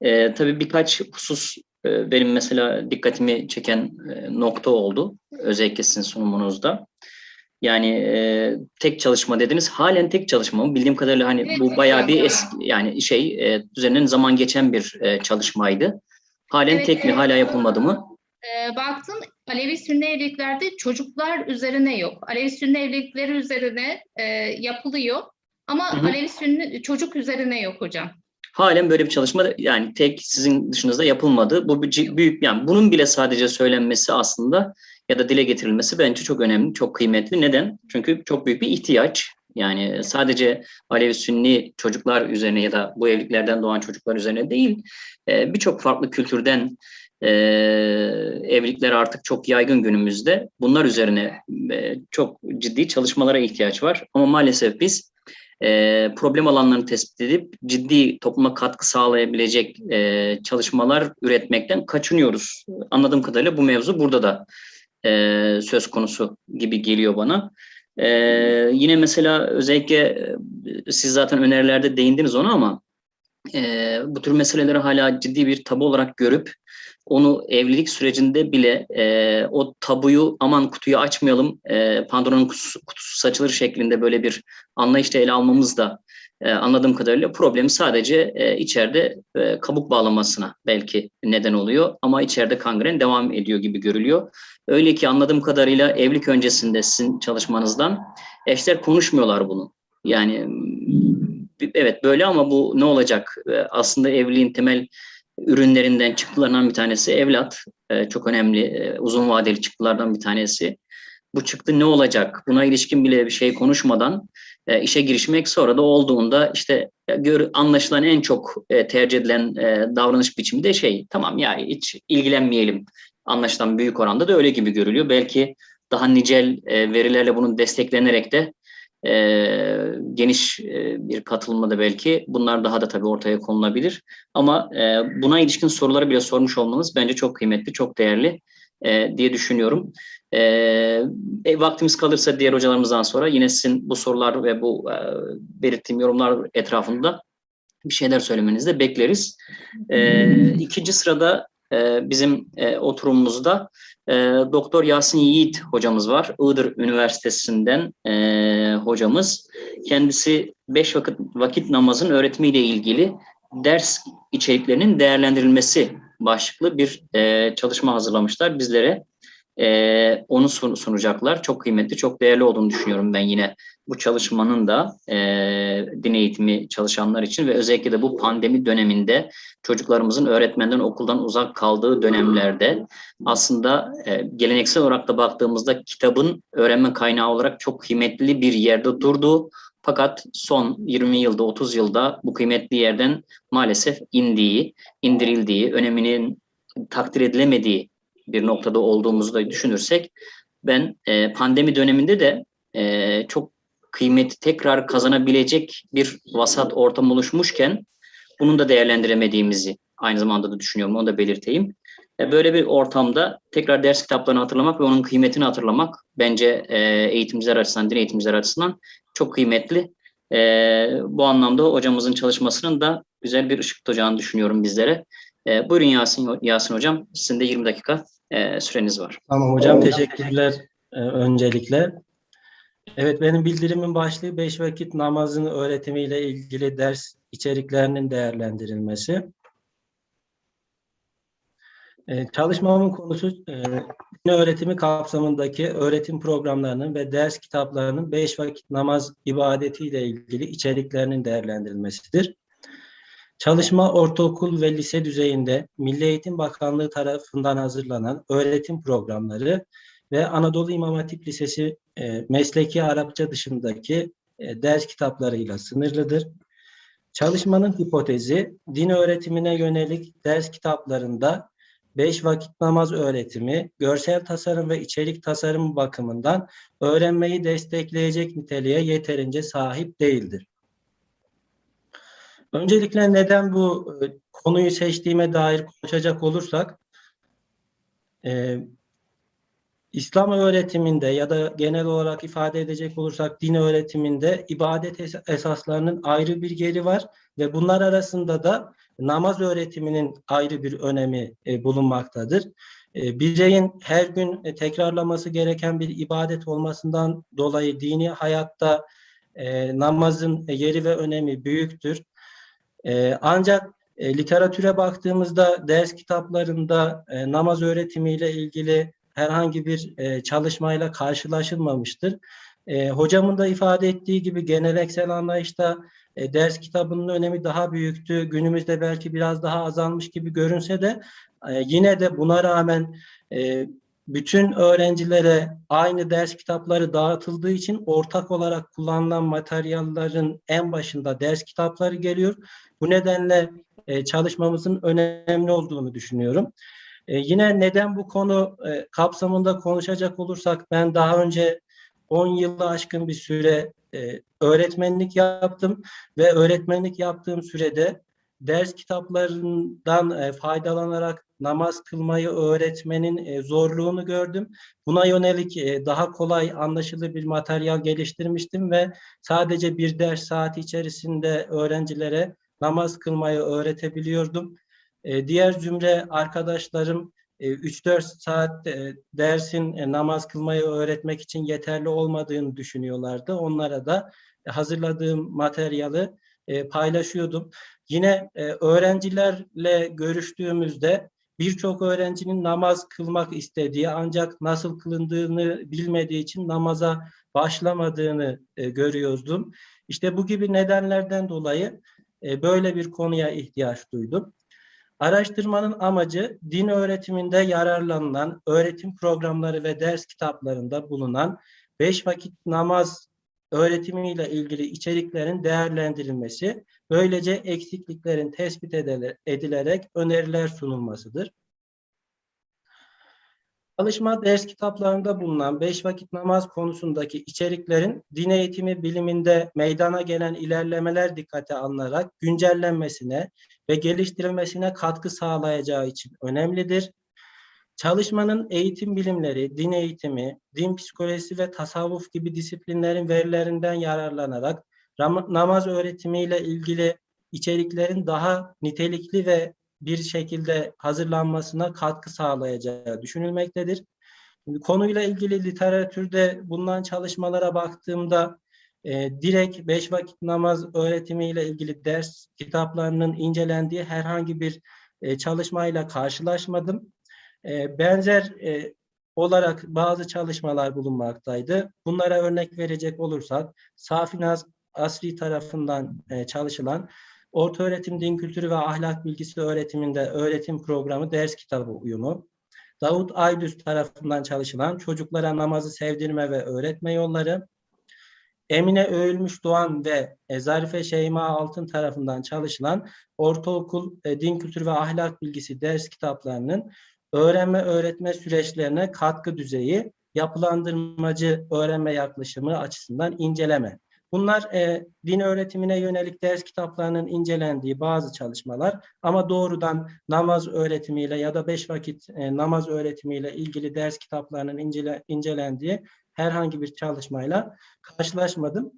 Ee, tabii birkaç husus e, benim mesela dikkatimi çeken e, nokta oldu. Özellikle sizin sunumunuzda. Yani e, tek çalışma dediniz. Halen tek çalışma mı? Bildiğim kadarıyla hani Evet, bu bayağı bir eski yani şey e, üzerinden zaman geçen bir e, çalışmaydı. Halen Evet, tek mi? evet. Hala yapılmadı mı? E, baktım Alevi Sünni evliliklerde çocuklar üzerine yok. Alevi Sünni evlilikleri üzerine e, yapılıyor ama Hı hı. Alevi Sünni çocuk üzerine yok hocam. Halen böyle bir çalışma yani tek sizin dışınızda yapılmadı. Bu büyük yani bunun bile sadece söylenmesi aslında ya da dile getirilmesi bence çok önemli, çok kıymetli. Neden? Çünkü çok büyük bir ihtiyaç. Yani sadece Alevi Sünni çocuklar üzerine ya da bu evliliklerden doğan çocuklar üzerine değil, e, birçok farklı kültürden e, evlilikler artık çok yaygın günümüzde. Bunlar üzerine e, çok ciddi çalışmalara ihtiyaç var. Ama maalesef biz e, problem alanlarını tespit edip ciddi topluma katkı sağlayabilecek e, çalışmalar üretmekten kaçınıyoruz. Anladığım kadarıyla bu mevzu burada da söz konusu gibi geliyor bana. Yine mesela özellikle siz zaten önerilerde değindiniz ona ama bu tür meseleleri hala ciddi bir tabu olarak görüp onu evlilik sürecinde bile e, o tabuyu aman kutuyu açmayalım e, Pandora'nın kutusu, kutusu saçılır şeklinde böyle bir anlayışla ele almamız da e, anladığım kadarıyla problemi sadece e, içeride e, kabuk bağlamasına belki neden oluyor ama içeride kangren devam ediyor gibi görülüyor. Öyle ki anladığım kadarıyla evlilik öncesinde sizin çalışmanızdan eşler konuşmuyorlar bunu. Yani evet böyle ama bu ne olacak? E, Aslında evliliğin temel ürünlerinden çıktılarından bir tanesi evlat. E, çok önemli e, uzun vadeli çıktılardan bir tanesi. Bu çıktı ne olacak? Buna ilişkin bile bir şey konuşmadan e, işe girişmek sonra da olduğunda işte gör, anlaşılan en çok e, tercih edilen e, davranış biçimi de şey tamam ya hiç ilgilenmeyelim anlaşılan büyük oranda da öyle gibi görülüyor. Belki daha nicel e, verilerle bunun desteklenerek de e, geniş e, bir katılımla da belki bunlar daha da tabii ortaya konulabilir. Ama e, buna ilişkin soruları bile sormuş olmanız bence çok kıymetli, çok değerli e, diye düşünüyorum. E, e, vaktimiz kalırsa diğer hocalarımızdan sonra yine sizin bu sorular ve bu e, belirttiğim yorumlar etrafında bir şeyler söylemenizi de bekleriz. E, ikinci sırada e, bizim e, oturumumuzda e, Doktor Yasin Yiğit hocamız var. Iğdır Üniversitesi'nden e, hocamız. Kendisi beş vakit, vakit namazın öğretimiyle ilgili ders içeriklerinin değerlendirilmesi başlıklı bir çalışma hazırlamışlar bizlere. Onu sun- sunacaklar. Çok kıymetli, çok değerli olduğunu düşünüyorum ben yine bu çalışmanın da e, din eğitimi çalışanlar için ve özellikle de bu pandemi döneminde çocuklarımızın öğretmenden okuldan uzak kaldığı dönemlerde aslında e, geleneksel olarak da baktığımızda kitabın öğrenme kaynağı olarak çok kıymetli bir yerde durduğu fakat son 20 yılda 30 yılda bu kıymetli yerden maalesef indiği, indirildiği, öneminin takdir edilemediği bir noktada olduğumuzu da düşünürsek ben e, pandemi döneminde de e, çok kıymeti tekrar kazanabilecek bir vasat ortam oluşmuşken bunun da değerlendiremediğimizi aynı zamanda da düşünüyorum. Onu da belirteyim. E, Böyle bir ortamda tekrar ders kitaplarını hatırlamak ve onun kıymetini hatırlamak bence e, eğitimciler açısından, din eğitimciler açısından çok kıymetli. E, bu anlamda hocamızın çalışmasının da güzel bir ışık tutacağını düşünüyorum bizlere. Buyurun Yasin, Yasin Hocam, sizin de 20 dakika süreniz var. Tamam hocam teşekkürler öncelikle. Evet benim bildirimin başlığı beş vakit namazın öğretimiyle ilgili ders içeriklerinin değerlendirilmesi. Ee, Çalışmamın konusu e, din öğretimi kapsamındaki öğretim programlarının ve ders kitaplarının beş vakit namaz ibadetiyle ilgili içeriklerinin değerlendirilmesidir. Çalışma ortaokul ve lise düzeyinde Milli Eğitim Bakanlığı tarafından hazırlanan öğretim programları ve Anadolu İmam Hatip Lisesi e, mesleki Arapça dışındaki e, ders kitaplarıyla sınırlıdır. Çalışmanın hipotezi, din öğretimine yönelik ders kitaplarında beş vakit namaz öğretimi, görsel tasarım ve içerik tasarımı bakımından öğrenmeyi destekleyecek niteliğe yeterince sahip değildir. Öncelikle neden bu e, konuyu seçtiğime dair konuşacak olursak, e, İslam öğretiminde ya da genel olarak ifade edecek olursak din öğretiminde ibadet es- esaslarının ayrı bir yeri var ve bunlar arasında da namaz öğretiminin ayrı bir önemi e, bulunmaktadır. E, bireyin her gün e, tekrarlaması gereken bir ibadet olmasından dolayı dini hayatta e, namazın yeri ve önemi büyüktür. E, ancak literatüre baktığımızda ders kitaplarında namaz öğretimiyle ilgili herhangi bir e, çalışmayla karşılaşılmamıştır. E, hocamın da ifade ettiği gibi geleneksel anlayışta e, ders kitabının önemi daha büyüktü. Günümüzde belki biraz daha azalmış gibi görünse de e, yine de buna rağmen e, bütün öğrencilere aynı ders kitapları dağıtıldığı için ortak olarak kullanılan materyallerin en başında ders kitapları geliyor. Bu nedenle e, çalışmamızın önemli olduğunu düşünüyorum. E, yine neden bu konu e, kapsamında konuşacak olursak ben daha önce 10 yılı aşkın bir süre e, öğretmenlik yaptım ve öğretmenlik yaptığım sürede ders kitaplarından e, faydalanarak namaz kılmayı öğretmenin e, zorluğunu gördüm. Buna yönelik e, daha kolay anlaşılır bir materyal geliştirmiştim ve sadece bir ders saati içerisinde öğrencilere namaz kılmayı öğretebiliyordum. E, diğer zümre arkadaşlarım e, 3-4 saat e, dersin e, namaz kılmayı öğretmek için yeterli olmadığını düşünüyorlardı. Onlara da e, hazırladığım materyali e, paylaşıyordum. Yine e, öğrencilerle görüştüğümüzde birçok öğrencinin namaz kılmak istediği ancak nasıl kılındığını bilmediği için namaza başlamadığını e, görüyordum. İşte bu gibi nedenlerden dolayı e, böyle bir konuya ihtiyaç duydum. Araştırmanın amacı din öğretiminde yararlanılan öğretim programları ve ders kitaplarında bulunan beş vakit namaz öğretimiyle ilgili içeriklerin değerlendirilmesi, böylece eksikliklerin tespit edile- edilerek öneriler sunulmasıdır. Çalışma ders kitaplarında bulunan beş vakit namaz konusundaki içeriklerin din eğitimi biliminde meydana gelen ilerlemeler dikkate alınarak güncellenmesine ve geliştirilmesine katkı sağlayacağı için önemlidir. Çalışmanın eğitim bilimleri, din eğitimi, din psikolojisi ve tasavvuf gibi disiplinlerin verilerinden yararlanarak namaz öğretimiyle ilgili içeriklerin daha nitelikli ve bir şekilde hazırlanmasına katkı sağlayacağı düşünülmektedir. Konuyla ilgili literatürde bulunan çalışmalara baktığımda e, direkt beş vakit namaz öğretimiyle ilgili ders kitaplarının incelendiği herhangi bir e, çalışmayla karşılaşmadım. E, benzer e, olarak bazı çalışmalar bulunmaktaydı. Bunlara örnek verecek olursak Safinaz Asri tarafından e, çalışılan Ortaöğretim Din Kültürü ve Ahlak Bilgisi öğretiminde öğretim programı ders kitabı uyumu. Davut Aydüz tarafından çalışılan Çocuklara Namazı Sevdirme ve Öğretme Yolları. Emine Öğülmüş Doğan ve Zarife Şeyma Altın tarafından çalışılan Ortaokul e, Din Kültürü ve Ahlak Bilgisi ders kitaplarının öğrenme öğretme süreçlerine katkı düzeyi, yapılandırmacı öğrenme yaklaşımı açısından inceleme. Bunlar e, din öğretimine yönelik ders kitaplarının incelendiği bazı çalışmalar ama doğrudan namaz öğretimiyle ya da beş vakit e, namaz öğretimiyle ilgili ders kitaplarının incele, incelendiği herhangi bir çalışmayla karşılaşmadım.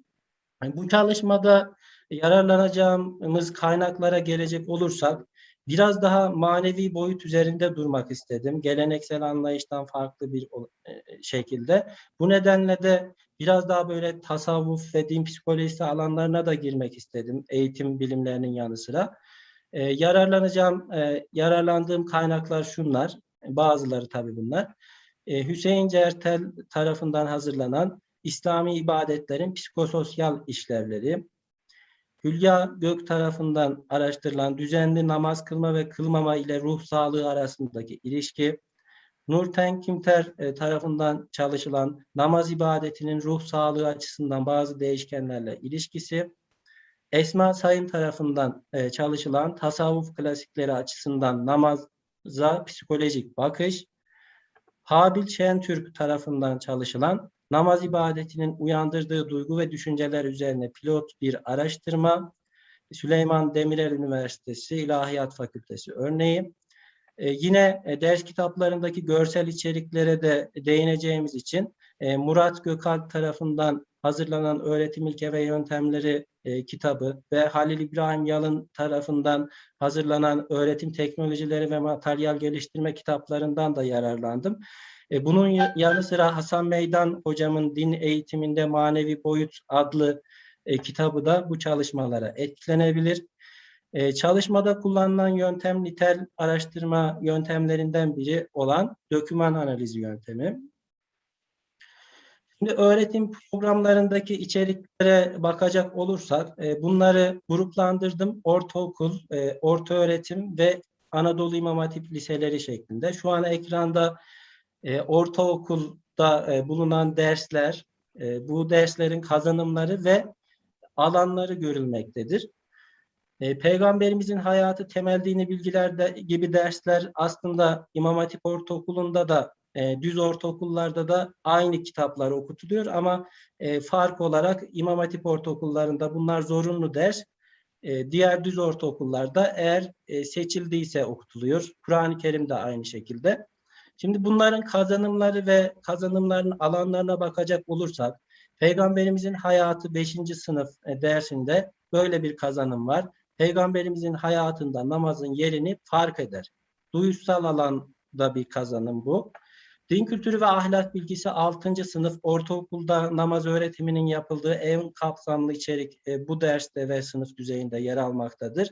Yani bu çalışmada yararlanacağımız kaynaklara gelecek olursak biraz daha manevi boyut üzerinde durmak istedim. Geleneksel anlayıştan farklı bir e, şekilde. Bu nedenle de biraz daha böyle tasavvuf ve din psikolojisi alanlarına da girmek istedim. Eğitim bilimlerinin yanı sıra. E, yararlanacağım, e, yararlandığım kaynaklar şunlar. Bazıları tabii bunlar. E, Hüseyin Certel tarafından hazırlanan İslami ibadetlerin psikososyal işlevleri, Hülya Gök tarafından araştırılan düzenli namaz kılma ve kılmama ile ruh sağlığı arasındaki ilişki, Nurten Kimter e, tarafından çalışılan namaz ibadetinin ruh sağlığı açısından bazı değişkenlerle ilişkisi, Esma Sayın tarafından e, çalışılan tasavvuf klasikleri açısından namaza psikolojik bakış, Habil Şentürk tarafından çalışılan namaz ibadetinin uyandırdığı duygu ve düşünceler üzerine pilot bir araştırma, Süleyman Demirel Üniversitesi İlahiyat Fakültesi örneği. Ee, yine e, ders kitaplarındaki görsel içeriklere de değineceğimiz için e, Murat Gökalp tarafından hazırlanan Öğretim İlke ve Yöntemleri e, kitabı ve Halil İbrahim Yalın tarafından hazırlanan Öğretim Teknolojileri ve Materyal Geliştirme kitaplarından da yararlandım. E, Bunun ya- yanı sıra Hasan Meydan hocamın Din Eğitiminde Manevi Boyut adlı e, kitabı da bu çalışmalara etkilenebilir. E, çalışmada kullanılan yöntem nitel araştırma yöntemlerinden biri olan döküman analizi yöntemi. Şimdi öğretim programlarındaki içeriklere bakacak olursak e, bunları gruplandırdım. Ortaokul, e, orta öğretim ve Anadolu İmam Hatip liseleri şeklinde. Şu an ekranda e, ortaokulda e, bulunan dersler, e, bu derslerin kazanımları ve alanları görülmektedir. E, Peygamberimizin hayatı, temel dini bilgiler de, gibi dersler aslında İmam Hatip Ortaokulu'nda da e, düz ortaokullarda da aynı kitaplar okutuluyor ama e, fark olarak İmam Hatip Ortaokullarında bunlar zorunlu ders. E, diğer düz ortaokullarda eğer e, seçildiyse okutuluyor. Kur'an-ı Kerim de aynı şekilde. Şimdi bunların kazanımları ve kazanımların alanlarına bakacak olursak, Peygamberimizin hayatı 5. sınıf dersinde böyle bir kazanım var. Peygamberimizin hayatında namazın yerini fark eder. Duyuşsal alanda bir kazanım bu. Din kültürü ve ahlak bilgisi 6. sınıf ortaokulda namaz öğretiminin yapıldığı en kapsamlı içerik e, bu derste ve sınıf düzeyinde yer almaktadır.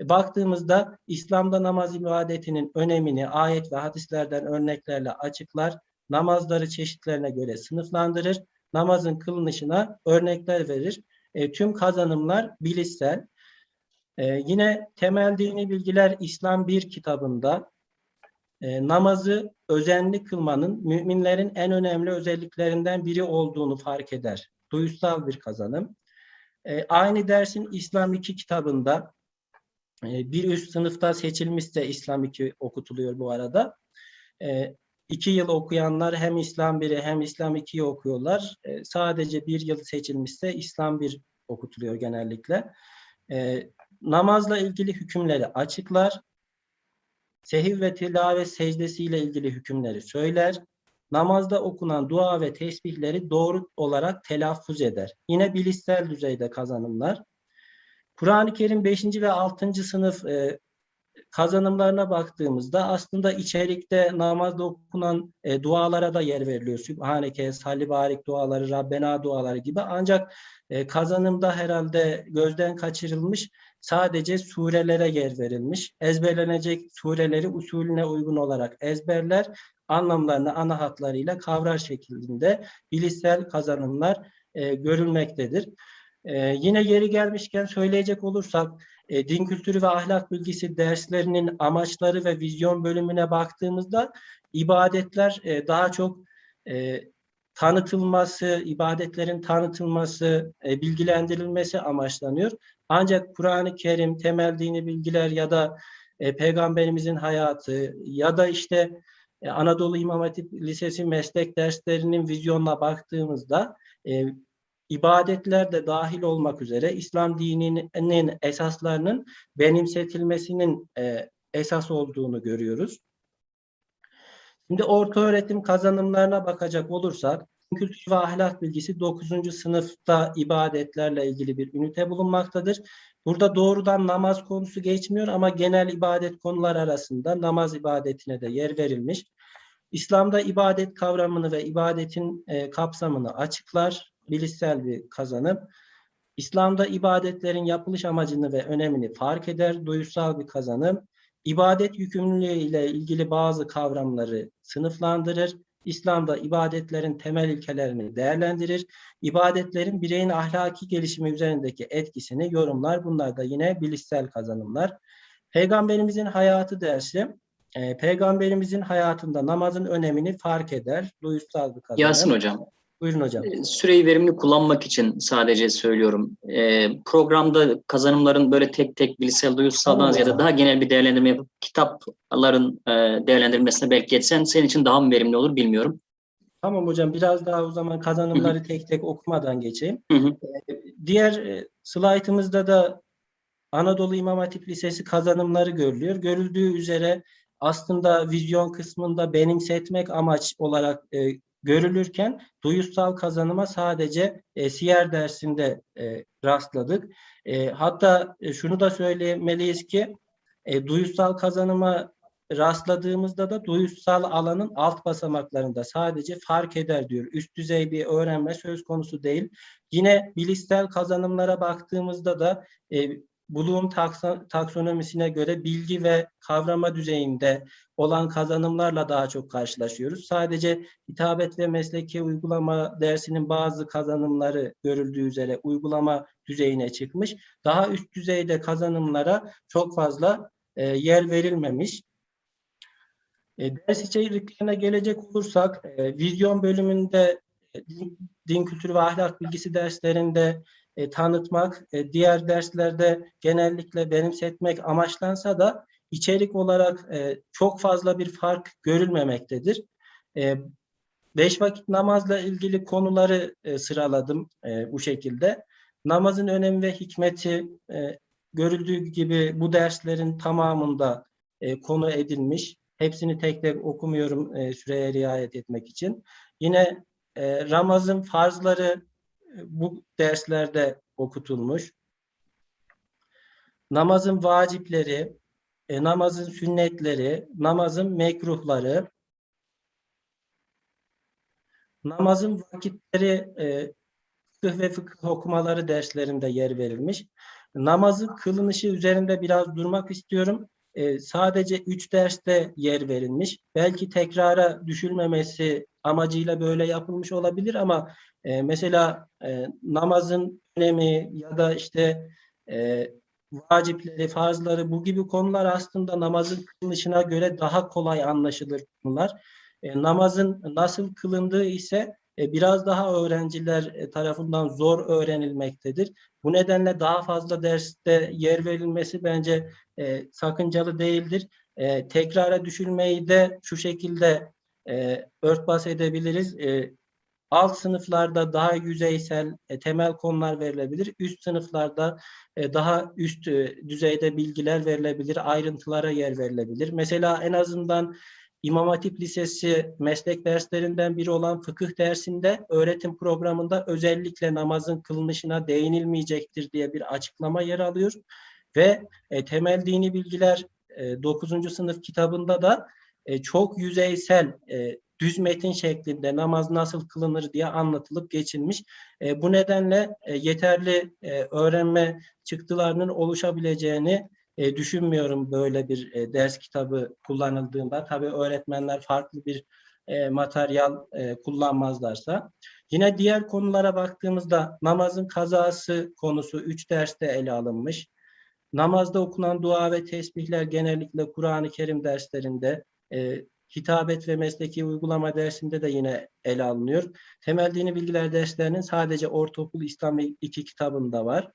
E, Baktığımızda İslam'da namaz ibadetinin önemini ayet ve hadislerden örneklerle açıklar, namazları çeşitlerine göre sınıflandırır, namazın kılınışına örnekler verir. E, tüm kazanımlar bilişsel. E, yine temel dini bilgiler İslam 1 kitabında e, namazı özenli kılmanın müminlerin en önemli özelliklerinden biri olduğunu fark eder. Duyusal bir kazanım. E, aynı dersin İslam 2 kitabında e, bir üst sınıfta seçilmişse İslam 2 okutuluyor bu arada. E, iki yıl okuyanlar hem İslam 1'i hem İslam 2'yi okuyorlar. Sadece bir yıl seçilmişse İslam 1 okutuluyor genellikle. Namazla ilgili hükümleri açıklar. Sehiv ve tilavet secdesiyle ilgili hükümleri söyler. Namazda okunan dua ve tesbihleri doğru olarak telaffuz eder. Yine bilişsel düzeyde kazanımlar. Kur'an-ı Kerim 5. ve 6. sınıf e, kazanımlarına baktığımızda aslında içerikte namazda okunan e, dualara da yer veriliyor. Sübhaneke, Salli Barik duaları, Rabbena duaları gibi. Ancak e, kazanımda herhalde gözden kaçırılmış sadece surelere yer verilmiş. Ezberlenecek sureleri usulüne uygun olarak ezberler, anlamlarını ana hatlarıyla kavrar şeklinde bilişsel kazanımlar e, görülmektedir. E, yine yeri gelmişken söyleyecek olursak e, din kültürü ve ahlak bilgisi derslerinin amaçları ve vizyon bölümüne baktığımızda ibadetler e, daha çok e, tanıtılması, ibadetlerin tanıtılması, e, bilgilendirilmesi amaçlanıyor. Ancak Kur'an-ı Kerim, temel dini bilgiler ya da e, peygamberimizin hayatı ya da işte e, Anadolu İmam Hatip Lisesi meslek derslerinin vizyonuna baktığımızda e, ibadetler de dahil olmak üzere İslam dininin esaslarının benimsetilmesinin e, esas olduğunu görüyoruz. Şimdi orta öğretim kazanımlarına bakacak olursak din kültürü ve ahlak bilgisi 9. sınıfta ibadetlerle ilgili bir ünite bulunmaktadır. Burada doğrudan namaz konusu geçmiyor ama genel ibadet konular arasında namaz ibadetine de yer verilmiş. İslam'da ibadet kavramını ve ibadetin e, kapsamını açıklar, bilişsel bir kazanım. İslam'da ibadetlerin yapılış amacını ve önemini fark eder, duyusal bir kazanım. İbadet yükümlülüğü ile ilgili bazı kavramları sınıflandırır. İslam'da ibadetlerin temel ilkelerini değerlendirir. İbadetlerin bireyin ahlaki gelişimi üzerindeki etkisini yorumlar. Bunlar da yine bilişsel kazanımlar. Peygamberimizin hayatı dersi, e, Peygamberimizin hayatında namazın önemini fark eder. Duyusal bir kazanım. Yasin Hocam, Buyurun hocam. e, süreyi verimli kullanmak için sadece söylüyorum. E, programda kazanımların böyle tek tek bilişsel duyusaldan ziyade daha genel bir değerlendirme yapıp kitapların e, değerlendirilmesine belki geçsen senin için daha mı verimli olur bilmiyorum. Tamam hocam biraz daha o zaman kazanımları tek tek okumadan geçeyim. Hı hı. Ee, Diğer e, slaytımızda da Anadolu İmam Hatip Lisesi kazanımları görülüyor. Görüldüğü üzere aslında vizyon kısmında benimsetmek amaç olarak e, görülürken duyusal kazanıma sadece e, siyer dersinde e, rastladık. E, hatta e, şunu da söylemeliyiz ki e, duyusal kazanıma rastladığımızda da duyusal alanın alt basamaklarında sadece fark eder diyor. Üst düzey bir öğrenme söz konusu değil. Yine bilişsel kazanımlara baktığımızda da e, Bloom taksonomisine göre bilgi ve kavrama düzeyinde olan kazanımlarla daha çok karşılaşıyoruz. Sadece hitabet ve mesleki uygulama dersinin bazı kazanımları görüldüğü üzere uygulama düzeyine çıkmış. Daha üst düzeyde kazanımlara çok fazla e, yer verilmemiş. E, ders içeriklerine gelecek olursak, e, vizyon bölümünde din, din kültürü ve ahlak bilgisi derslerinde e, tanıtmak, e, diğer derslerde genellikle benimsetmek amaçlansa da içerik olarak e, çok fazla bir fark görülmemektedir. E, beş vakit namazla ilgili konuları e, sıraladım e, bu şekilde. Namazın önemi ve hikmeti e, görüldüğü gibi bu derslerin tamamında e, konu edilmiş. Hepsini tek tek okumuyorum e, süreye riayet etmek için. Yine e, Ramazan farzları bu derslerde okutulmuş. Namazın vacipleri, e, namazın sünnetleri, namazın mekruhları, namazın vakitleri e, fıkıh ve fıkıh okumaları derslerinde yer verilmiş. Namazın kılınışı üzerinde biraz durmak istiyorum. E, sadece üç derste yer verilmiş. Belki tekrara düşülmemesi amacıyla böyle yapılmış olabilir ama e, mesela e, namazın önemi ya da işte e, vacipleri, farzları bu gibi konular aslında namazın kılınışına göre daha kolay anlaşılır konular. E, namazın nasıl kılındığı ise biraz daha öğrenciler e, tarafından zor öğrenilmektedir. Bu nedenle daha fazla derste yer verilmesi bence e, sakıncalı değildir. E, tekrara düşülmeyi de şu şekilde e, örtbas edebiliriz. E, alt sınıflarda daha yüzeysel e, temel konular verilebilir. Üst sınıflarda e, daha üst e, düzeyde bilgiler verilebilir. Ayrıntılara yer verilebilir. Mesela en azından İmam Hatip Lisesi meslek derslerinden biri olan fıkıh dersinde öğretim programında özellikle namazın kılınışına değinilmeyecektir diye bir açıklama yer alıyor. Ve e, temel dini bilgiler e, 9. sınıf kitabında da e, çok yüzeysel e, düz metin şeklinde namaz nasıl kılınır diye anlatılıp geçilmiş. E, bu nedenle e, yeterli e, öğrenme çıktılarının oluşabileceğini e, düşünmüyorum böyle bir e, ders kitabı kullanıldığında. Tabii öğretmenler farklı bir e, materyal e, kullanmazlarsa. Yine diğer konulara baktığımızda namazın kazası konusu 3 derste ele alınmış. Namazda okunan dua ve tesbihler genellikle Kur'an-ı Kerim derslerinde, e, hitabet ve mesleki uygulama dersinde de yine ele alınıyor. Temel dini bilgiler derslerinin sadece Ortaokul İslam 2 kitabında var.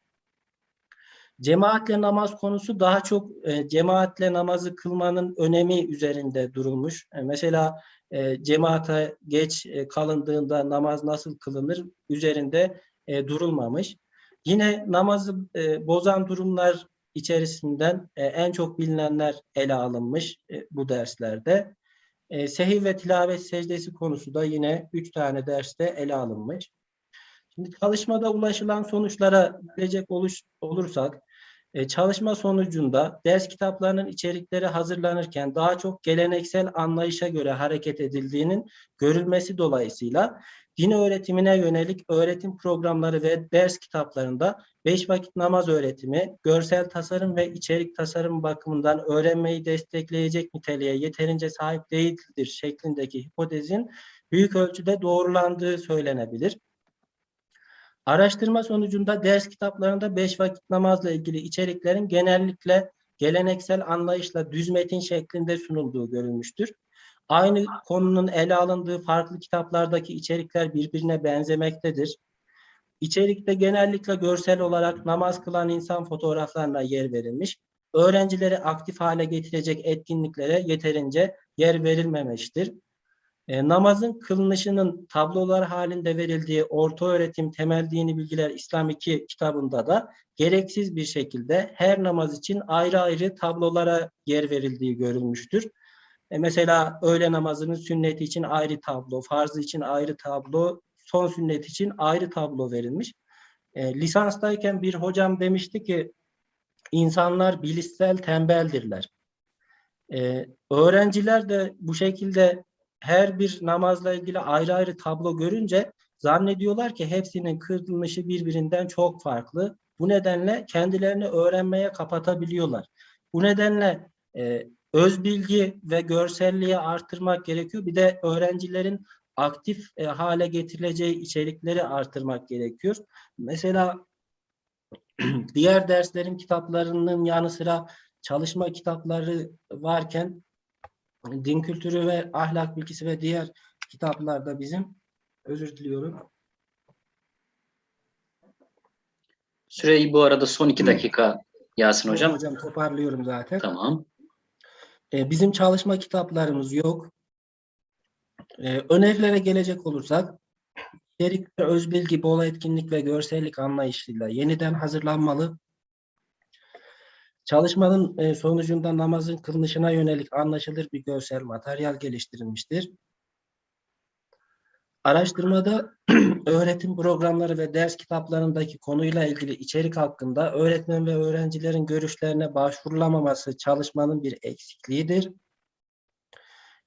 Cemaatle namaz konusu daha çok e, cemaatle namazı kılmanın önemi üzerinde durulmuş. E, mesela e, cemaate geç e, kalındığında namaz nasıl kılınır üzerinde e, durulmamış. Yine namazı e, bozan durumlar içerisinden e, en çok bilinenler ele alınmış e, bu derslerde. E, sehiv ve tilavet secdesi konusu da yine üç tane derste ele alınmış. Şimdi çalışmada ulaşılan sonuçlara gelecek oluş, olursak, e, çalışma sonucunda ders kitaplarının içerikleri hazırlanırken daha çok geleneksel anlayışa göre hareket edildiğinin görülmesi dolayısıyla din öğretimine yönelik öğretim programları ve ders kitaplarında beş vakit namaz öğretimi, görsel tasarım ve içerik tasarım bakımından öğrenmeyi destekleyecek niteliğe yeterince sahip değildir şeklindeki hipotezin büyük ölçüde doğrulandığı söylenebilir. Araştırma sonucunda ders kitaplarında beş vakit namazla ilgili içeriklerin genellikle geleneksel anlayışla düz metin şeklinde sunulduğu görülmüştür. Aynı konunun ele alındığı farklı kitaplardaki içerikler birbirine benzemektedir. İçerikte genellikle görsel olarak namaz kılan insan fotoğraflarına yer verilmiş, öğrencileri aktif hale getirecek etkinliklere yeterince yer verilmemiştir. E, namazın kılınışının tablolar halinde verildiği Orta Öğretim Temel Dini Bilgiler İslam 2 kitabında da gereksiz bir şekilde her namaz için ayrı ayrı tablolara yer verildiği görülmüştür. E, mesela öğle namazının sünneti için ayrı tablo, farzı için ayrı tablo, son sünnet için ayrı tablo verilmiş. E, lisanstayken bir hocam demişti ki insanlar bilişsel tembeldirler. E, öğrenciler de bu şekilde her bir namazla ilgili ayrı ayrı tablo görünce zannediyorlar ki hepsinin kılınışı birbirinden çok farklı. Bu nedenle kendilerini öğrenmeye kapatabiliyorlar. Bu nedenle e, öz bilgi ve görselliği artırmak gerekiyor. Bir de öğrencilerin aktif e, hale getirileceği içerikleri artırmak gerekiyor. Mesela diğer derslerin kitaplarının yanı sıra çalışma kitapları varken din kültürü ve ahlak bilgisi ve diğer kitaplarda bizim özür diliyorum. Süreyi bu arada son iki dakika Yasin Hocam. Hocam toparlıyorum zaten. Tamam. E, bizim çalışma kitaplarımız yok. E, önerilere gelecek olursak içerik ve özbilgi, bol etkinlik ve görsellik anlayışıyla yeniden hazırlanmalı. Çalışmanın e, sonucunda namazın kılınışına yönelik anlaşılır bir görsel materyal geliştirilmiştir. Araştırmada öğretim programları ve ders kitaplarındaki konuyla ilgili içerik hakkında öğretmen ve öğrencilerin görüşlerine başvurulamaması çalışmanın bir eksikliğidir.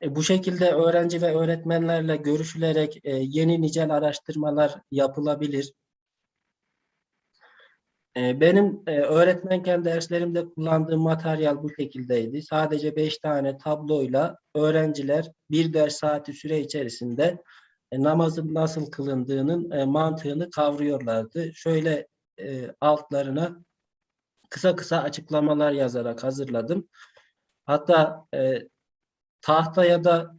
E, bu şekilde öğrenci ve öğretmenlerle görüşülerek e, yeni nicel araştırmalar yapılabilir. E, benim e, öğretmenken derslerimde kullandığım materyal bu şekildeydi. Sadece beş tane tabloyla öğrenciler bir ders saati süre içerisinde e, namazın nasıl kılındığının e, mantığını kavruyorlardı. Şöyle altlarına kısa kısa açıklamalar yazarak hazırladım. Hatta tahtaya da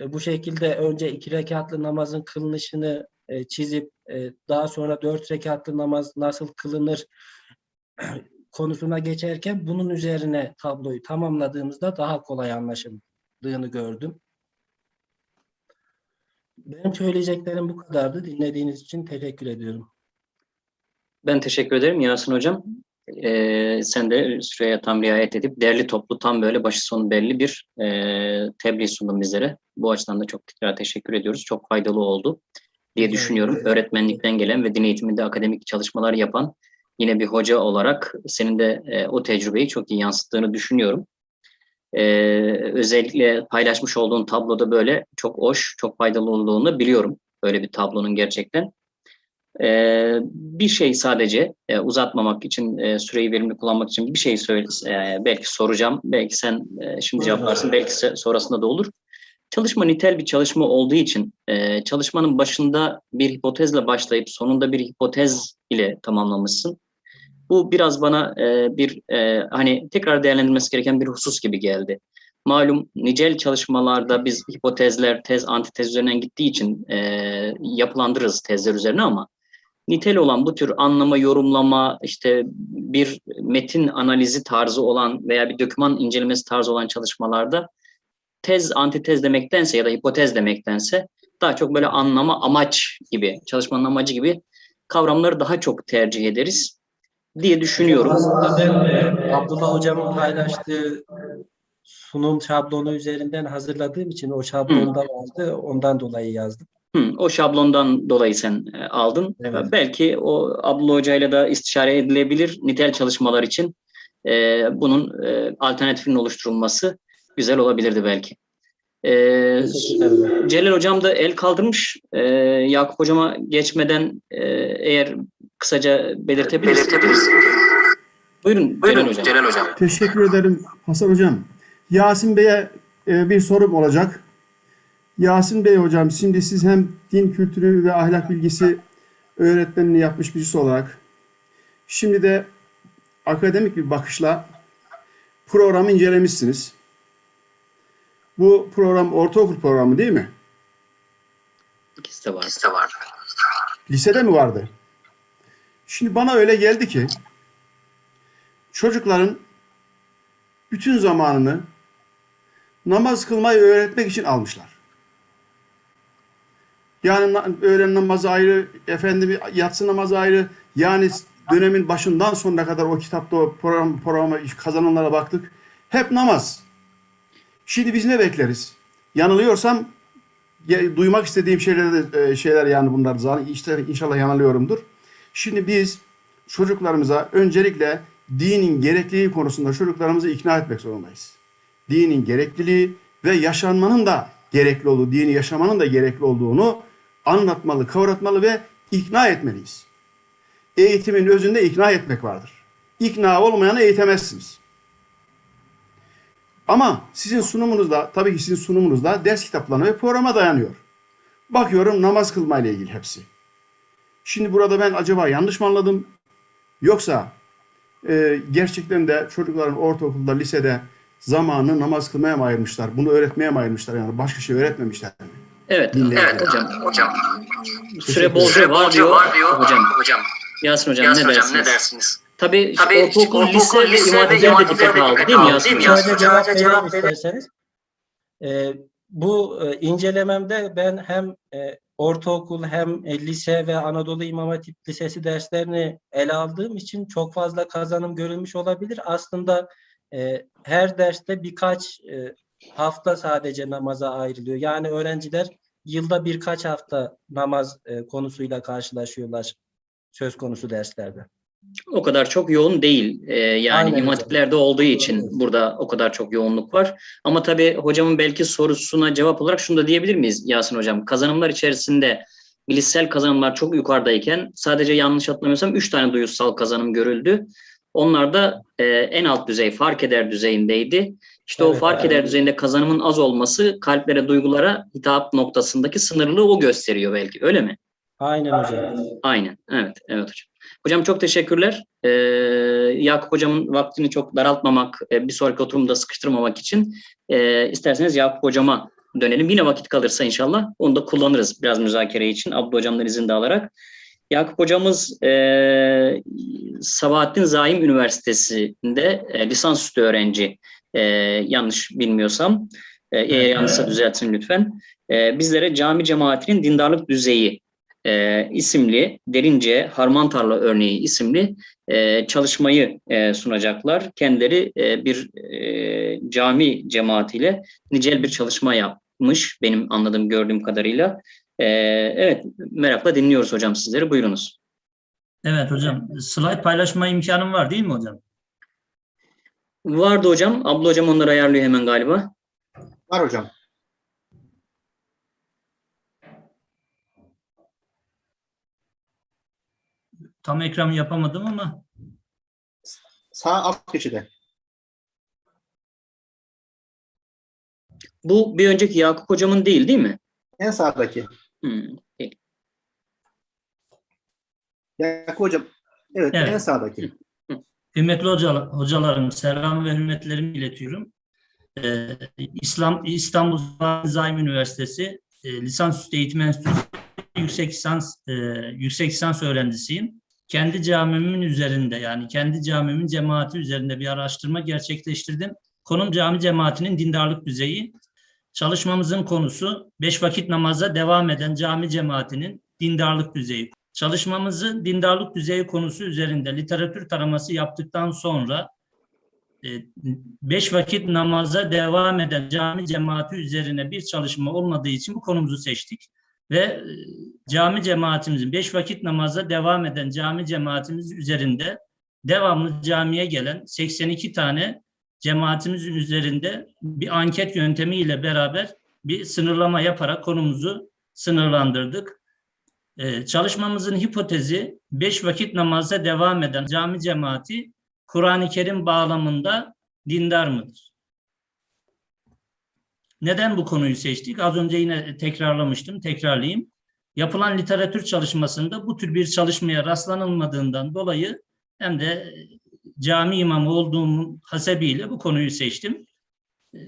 bu şekilde önce iki rekatlı namazın kılınışını e, çizip e, daha sonra dört rekatlı namaz nasıl kılınır konusuna geçerken bunun üzerine tabloyu tamamladığımızda daha kolay anlaşıldığını gördüm. Benim söyleyeceklerim bu kadardı. Dinlediğiniz için teşekkür ediyorum. Ben teşekkür ederim Yasin Hocam. Ee, sen de süreye tam riayet edip derli toplu tam böyle başı sonu belli bir e, tebliğ sundun bizlere. Bu açıdan da çok tekrar teşekkür ediyoruz. Çok faydalı oldu diye düşünüyorum. Öğretmenlikten gelen ve din eğitiminde akademik çalışmalar yapan yine bir hoca olarak senin de e, o tecrübeyi çok iyi yansıttığını düşünüyorum. Ee, özellikle paylaşmış olduğun tabloda böyle çok hoş, çok faydalı olduğunu biliyorum. Böyle bir tablonun gerçekten. Ee, bir şey sadece e, uzatmamak için, e, süreyi verimli kullanmak için bir şey söyle, e, belki soracağım, belki sen e, şimdi cevaplarsın, belki sonrasında da olur. Çalışma nitel bir çalışma olduğu için e, çalışmanın başında bir hipotezle başlayıp sonunda bir hipotez ile tamamlamışsın. Bu biraz bana e, bir e, hani tekrar değerlendirilmesi gereken bir husus gibi geldi. Malum nicel çalışmalarda biz hipotezler, tez, antitez üzerinden gittiği için e, yapılandırırız tezler üzerine ama nitel olan bu tür anlama, yorumlama, işte bir metin analizi tarzı olan veya bir doküman incelemesi tarzı olan çalışmalarda tez, antitez demektense ya da hipotez demektense daha çok böyle anlama, amaç gibi, çalışmanın amacı gibi kavramları daha çok tercih ederiz diye düşünüyorum. Abdullah Hocam'ın paylaştığı sunum şablonu üzerinden hazırladığım için o şablonda vardı. Ondan dolayı yazdım. Hı, o şablondan dolayı sen e, aldın. Evet. Belki o Abdullah Hoca ile de istişare edilebilir nitel çalışmalar için. e, bunun e, alternatifinin oluşturulması güzel olabilirdi belki. E, Teşekkürler. Celal Hocam da el kaldırmış. E, Yakup Hocama geçmeden e, eğer kısaca belirtebilirsiniz. Buyurun, Celal Hocam. Teşekkür ederim Hasan Hocam. Yasin Bey'e e, bir sorum olacak. Yasin Bey Hocam, şimdi siz hem din kültürü ve ahlak bilgisi öğretmenliği yapmış birisi olarak, şimdi de akademik bir bakışla programı incelemişsiniz. Bu program ortaokul programı değil mi? İkisi de var. Lisede mi vardı? Şimdi bana öyle geldi ki çocukların bütün zamanını namaz kılmayı öğretmek için almışlar. Yani öğlen namazı ayrı, efendim yatsı namazı ayrı. Yani dönemin başından sonuna kadar o kitapta o program, programa kazananlara baktık. Hep namaz. Şimdi biz ne bekleriz? Yanılıyorsam ya- duymak istediğim şeyler e, şeyler yani bunlar zaten işte inşallah yanılıyorumdur. Şimdi biz çocuklarımıza öncelikle dinin gerekliliği konusunda çocuklarımızı ikna etmek zorundayız. Dinin gerekliliği ve yaşanmanın da gerekli olduğu, dini yaşamanın da gerekli olduğunu anlatmalı, kavratmalı ve ikna etmeliyiz. Eğitimin özünde ikna etmek vardır. İkna olmayanı eğitemezsiniz. Ama sizin sunumunuzda, tabii ki sizin sunumunuzda ders kitaplarına ve programa dayanıyor. Bakıyorum namaz kılmayla ilgili hepsi. Şimdi burada ben acaba yanlış mı anladım? Yoksa e, gerçekten de çocukların ortaokulda, lisede zamanı namaz kılmaya mı ayırmışlar? Bunu öğretmeye mi ayırmışlar? Yani başka şey öğretmemişler mi? Evet, Dinleyelim. evet hocam. Hocam. Süre bolca var diyor. Hocam, Hocam. Yasin hocam Yasin ne hocam dersiniz? ne dersiniz? Tabii, Tabii ortaokul, ortaokul, lise ve lise imam ve imam hatipler aldı de değil mi aldı, Yasin değil mi hocam? Yasin Şöyle hocam? cevap Cevap vereyim isterseniz. Ee, bu e, incelememde ben hem e, ortaokul hem e, lise ve Anadolu İmam Hatip Lisesi derslerini ele aldığım için çok fazla kazanım görülmüş olabilir. Aslında e, her derste birkaç e, hafta sadece namaza ayrılıyor. Yani öğrenciler yılda birkaç hafta namaz e, konusuyla karşılaşıyorlar söz konusu derslerde. O kadar çok yoğun değil. Ee, yani hatiplerde olduğu için burada o kadar çok yoğunluk var. Ama tabii hocamın belki sorusuna cevap olarak şunu da diyebilir miyiz Yasin hocam? Kazanımlar içerisinde bilişsel kazanımlar çok yukarıdayken sadece yanlış hatırlamıyorsam 3 tane duyusal kazanım görüldü. Onlar da e, en alt düzey fark eder düzeyindeydi. İşte o Evet, fark evet. eder düzeyinde kazanımın az olması kalplere, duygulara hitap noktasındaki sınırlılığı o gösteriyor belki. Öyle mi? Aynen hocam. Aynen. Evet, evet hocam. Hocam çok teşekkürler. Ee, Yakup hocamın vaktini çok daraltmamak, e, bir sonraki oturumda sıkıştırmamak için e, isterseniz Yakup hocama dönelim. Yine vakit kalırsa inşallah onu da kullanırız biraz müzakere için Abdü hocamdan izin de alarak. Yakup hocamız e, Sabahattin Zaim Üniversitesi'nde e, lisansüstü öğrenci e, yanlış bilmiyorsam. E, eğer yanlışsa düzeltin lütfen. E, bizlere cami cemaatinin dindarlık düzeyi e, isimli Derince Harman Tarla örneği isimli e, çalışmayı e, sunacaklar. Kendileri e, bir e, cami cemaatiyle nicel bir çalışma yapmış benim anladığım gördüğüm kadarıyla. E, evet merakla dinliyoruz hocam sizleri buyurunuz. Evet hocam. Slide paylaşma imkanım var değil mi hocam? Vardı hocam. Abla hocam onları ayarlıyor hemen galiba. Var hocam. Tam ekran yapamadım ama Sağ alt köşede. Bu bir önceki Yakup hocamın değil değil mi? En sağdaki. Hmm. Yakup hocam. Evet, Evet. en sağdaki. Hocalar, hocalarım, selam ve hürmetlerimi iletiyorum. Ee, İslam İstanbul Zaim Üniversitesi e, Lisansüstü Eğitim Enstitüsü yüksek lisans e, yüksek lisans öğrencisiyim. Kendi camimin üzerinde yani kendi camimin cemaati üzerinde bir araştırma gerçekleştirdim. Konum cami cemaatinin dindarlık düzeyi. Çalışmamızın konusu beş vakit namaza devam eden cami cemaatinin dindarlık düzeyi. Çalışmamızı dindarlık düzeyi konusu üzerinde literatür taraması yaptıktan sonra e, beş vakit namaza devam eden cami cemaati üzerine bir çalışma olmadığı için bu konumuzu seçtik. Ve e, cami cemaatimizin, beş vakit namaza devam eden cami cemaatimiz üzerinde devamlı camiye gelen 82 tane cemaatimizin üzerinde bir anket yöntemiyle beraber bir sınırlama yaparak konumuzu sınırlandırdık. Ee, çalışmamızın hipotezi beş vakit namaza devam eden cami cemaati Kur'an-ı Kerim bağlamında dindar mıdır? Neden bu konuyu seçtik? Az önce yine tekrarlamıştım, tekrarlayayım. Yapılan literatür çalışmasında bu tür bir çalışmaya rastlanılmadığından dolayı hem de cami imamı olduğum hasebiyle bu konuyu seçtim. E,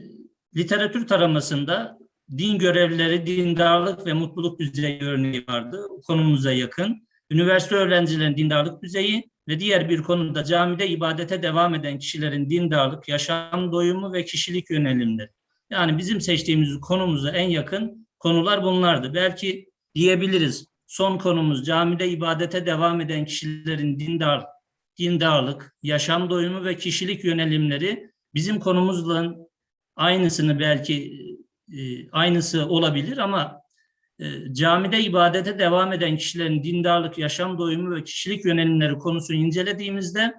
Literatür taramasında din görevlileri, dindarlık ve mutluluk düzeyi örneği vardı. Konumuza yakın. Üniversite öğrencilerinin dindarlık düzeyi ve diğer bir konuda camide ibadete devam eden kişilerin dindarlık, yaşam doyumu ve kişilik yönelimleri. Yani bizim seçtiğimiz konumuza en yakın konular bunlardı. Belki diyebiliriz son konumuz camide ibadete devam eden kişilerin dindar, dindarlık, yaşam doyumu ve kişilik yönelimleri bizim konumuzla aynısını belki e, aynısı olabilir ama e, camide ibadete devam eden kişilerin dindarlık, yaşam doyumu ve kişilik yönelimleri konusunu incelediğimizde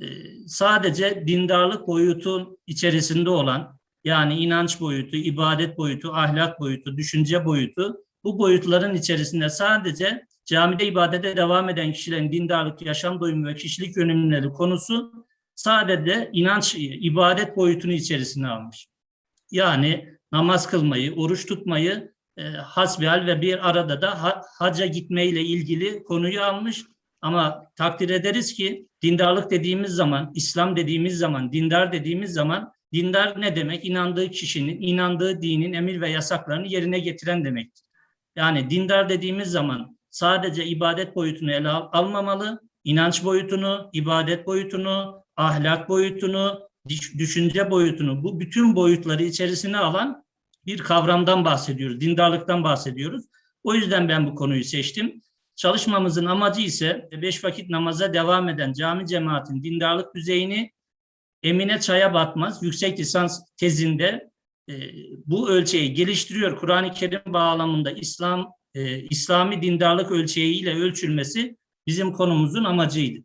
e, sadece dindarlık boyutu içerisinde olan yani inanç boyutu, ibadet boyutu, ahlak boyutu, düşünce boyutu bu boyutların içerisinde sadece camide ibadete devam eden kişilerin dindarlık, yaşam doyumu ve kişilik yönelimleri konusu sadece inanç, ibadet boyutunu içerisine almış. Yani namaz kılmayı, oruç tutmayı e, hasbihal ve bir arada da ha, haca gitmeyle ilgili konuyu almış. Ama takdir ederiz ki dindarlık dediğimiz zaman, İslam dediğimiz zaman, dindar dediğimiz zaman dindar ne demek? İnandığı kişinin, inandığı dinin emir ve yasaklarını yerine getiren demektir. Yani dindar dediğimiz zaman sadece ibadet boyutunu ele al almamalı, inanç boyutunu, ibadet boyutunu, ahlak boyutunu, düşünce boyutunu, bu bütün boyutları içerisine alan bir kavramdan bahsediyoruz, dindarlıktan bahsediyoruz. O yüzden ben bu konuyu seçtim. Çalışmamızın amacı ise beş vakit namaza devam eden cami cemaatin dindarlık düzeyini Emine Çaya Batmaz yüksek lisans tezinde e, bu ölçeği geliştiriyor. Kur'an-ı Kerim bağlamında İslam e, İslami dindarlık ölçeğiyle ölçülmesi bizim konumuzun amacıydı.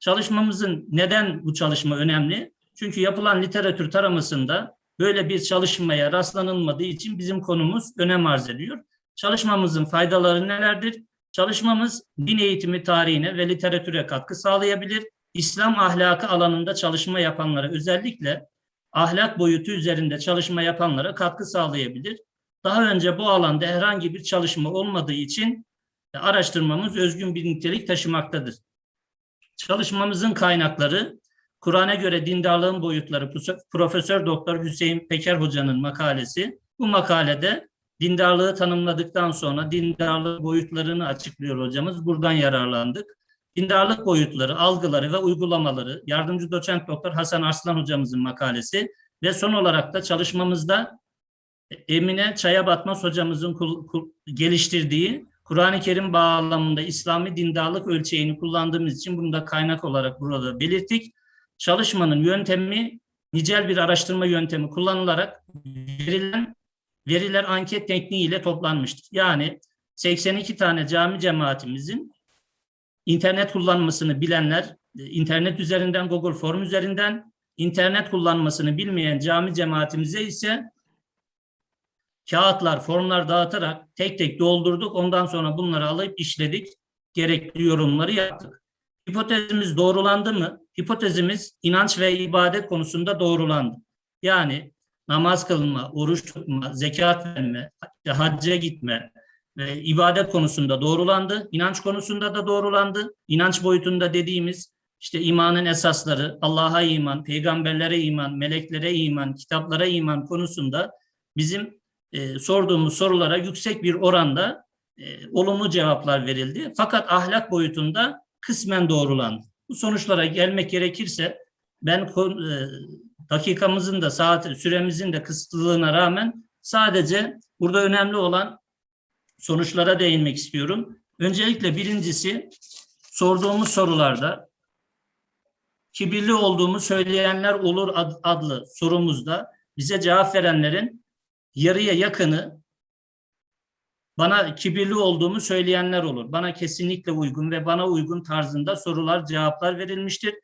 Çalışmamızın neden bu çalışma önemli? Çünkü yapılan literatür taramasında böyle bir çalışmaya rastlanılmadığı için bizim konumuz önem arz ediyor. Çalışmamızın faydaları nelerdir? Çalışmamız din eğitimi tarihine ve literatüre katkı sağlayabilir. İslam ahlakı alanında çalışma yapanlara özellikle ahlak boyutu üzerinde çalışma yapanlara katkı sağlayabilir. Daha önce bu alanda herhangi bir çalışma olmadığı için araştırmamız özgün bir nitelik taşımaktadır. Çalışmamızın kaynakları Kur'an'a göre dindarlığın boyutları Profesör Doktor Hüseyin Peker Hoca'nın makalesi. Bu makalede dindarlığı tanımladıktan sonra dindarlık boyutlarını açıklıyor hocamız. Buradan yararlandık. Dindarlık boyutları, algıları ve uygulamaları yardımcı doçent doktor Hasan Arslan hocamızın makalesi ve son olarak da çalışmamızda Emine Çaya Batmaz hocamızın geliştirdiği Kur'an-ı Kerim bağlamında İslami dindarlık ölçeğini kullandığımız için bunu da kaynak olarak burada belirttik. Çalışmanın yöntemi nicel bir araştırma yöntemi kullanılarak verilen veriler anket tekniğiyle toplanmıştır. Yani 82 tane cami cemaatimizin internet kullanmasını bilenler, internet üzerinden, Google Form üzerinden, internet kullanmasını bilmeyen cami cemaatimize ise kağıtlar, formlar dağıtarak tek tek doldurduk. Ondan sonra bunları alıp işledik. Gerekli yorumları yaptık. Hipotezimiz doğrulandı mı? Hipotezimiz inanç ve ibadet konusunda doğrulandı. Yani namaz kılma, oruç tutma, zekat verme, hacca gitme ve ibadet konusunda doğrulandı. İnanç konusunda da doğrulandı. İnanç boyutunda dediğimiz işte imanın esasları, Allah'a iman, peygamberlere iman, meleklere iman, kitaplara iman konusunda bizim e, sorduğumuz sorulara yüksek bir oranda e, olumlu cevaplar verildi. Fakat ahlak boyutunda kısmen doğrulandı. Bu sonuçlara gelmek gerekirse ben e, dakikamızın da saat süremizin de kısıtlılığına rağmen sadece burada önemli olan sonuçlara değinmek istiyorum. Öncelikle birincisi sorduğumuz sorularda kibirli olduğumu söyleyenler olur ad- adlı sorumuzda bize cevap verenlerin yarıya yakını bana kibirli olduğumu söyleyenler olur. Bana kesinlikle uygun ve bana uygun tarzında sorular, cevaplar verilmiştir.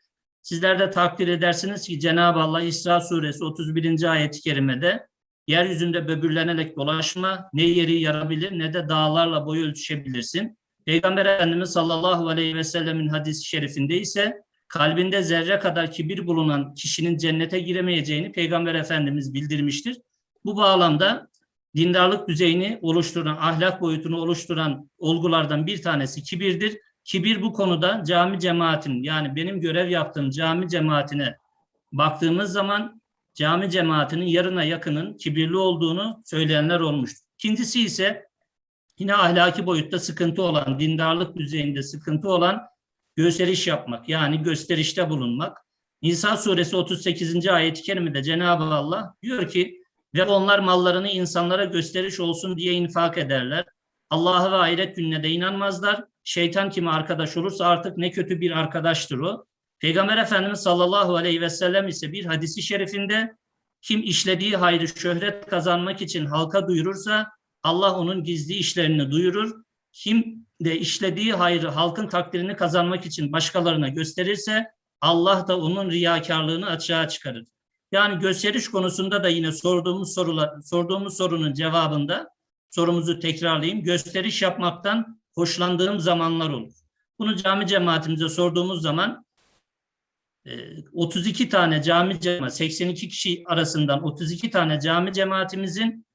Sizler de takdir edersiniz ki Cenab-ı Allah İsra suresi 31. ayet-i kerimede yeryüzünde böbürlenerek dolaşma ne yeri yarabilir ne de dağlarla boyu ölçüşebilirsin. Peygamber Efendimiz sallallahu aleyhi ve sellemin hadis-i şerifinde ise kalbinde zerre kadar kibir bulunan kişinin cennete giremeyeceğini Peygamber Efendimiz bildirmiştir. Bu bağlamda dindarlık düzeyini oluşturan, ahlak boyutunu oluşturan olgulardan bir tanesi kibirdir. Kibir bu konuda cami cemaatin yani benim görev yaptığım cami cemaatine baktığımız zaman cami cemaatinin yarına yakının kibirli olduğunu söyleyenler olmuştur. İkincisi ise yine ahlaki boyutta sıkıntı olan, dindarlık düzeyinde sıkıntı olan gösteriş yapmak yani gösterişte bulunmak. Nisa suresi 38. ayet-i kerimede Cenab-ı Allah diyor ki ve onlar mallarını insanlara gösteriş olsun diye infak ederler. Allah'a ve ahiret gününe de inanmazlar. Şeytan kime arkadaş olursa artık ne kötü bir arkadaştır o. Peygamber Efendimiz sallallahu aleyhi ve sellem ise bir hadisi şerifinde kim işlediği hayrı şöhret kazanmak için halka duyurursa Allah onun gizli işlerini duyurur. Kim de işlediği hayrı halkın takdirini kazanmak için başkalarına gösterirse Allah da onun riyakarlığını açığa çıkarır. Yani gösteriş konusunda da yine sorduğumuz sorular sorduğumuz sorunun cevabında sorumuzu tekrarlayayım. Gösteriş yapmaktan hoşlandığım zamanlar olur. Bunu cami cemaatimize sorduğumuz zaman 32 tane cami cemaat 82 kişi arasından 32 tane cami cemaatimizin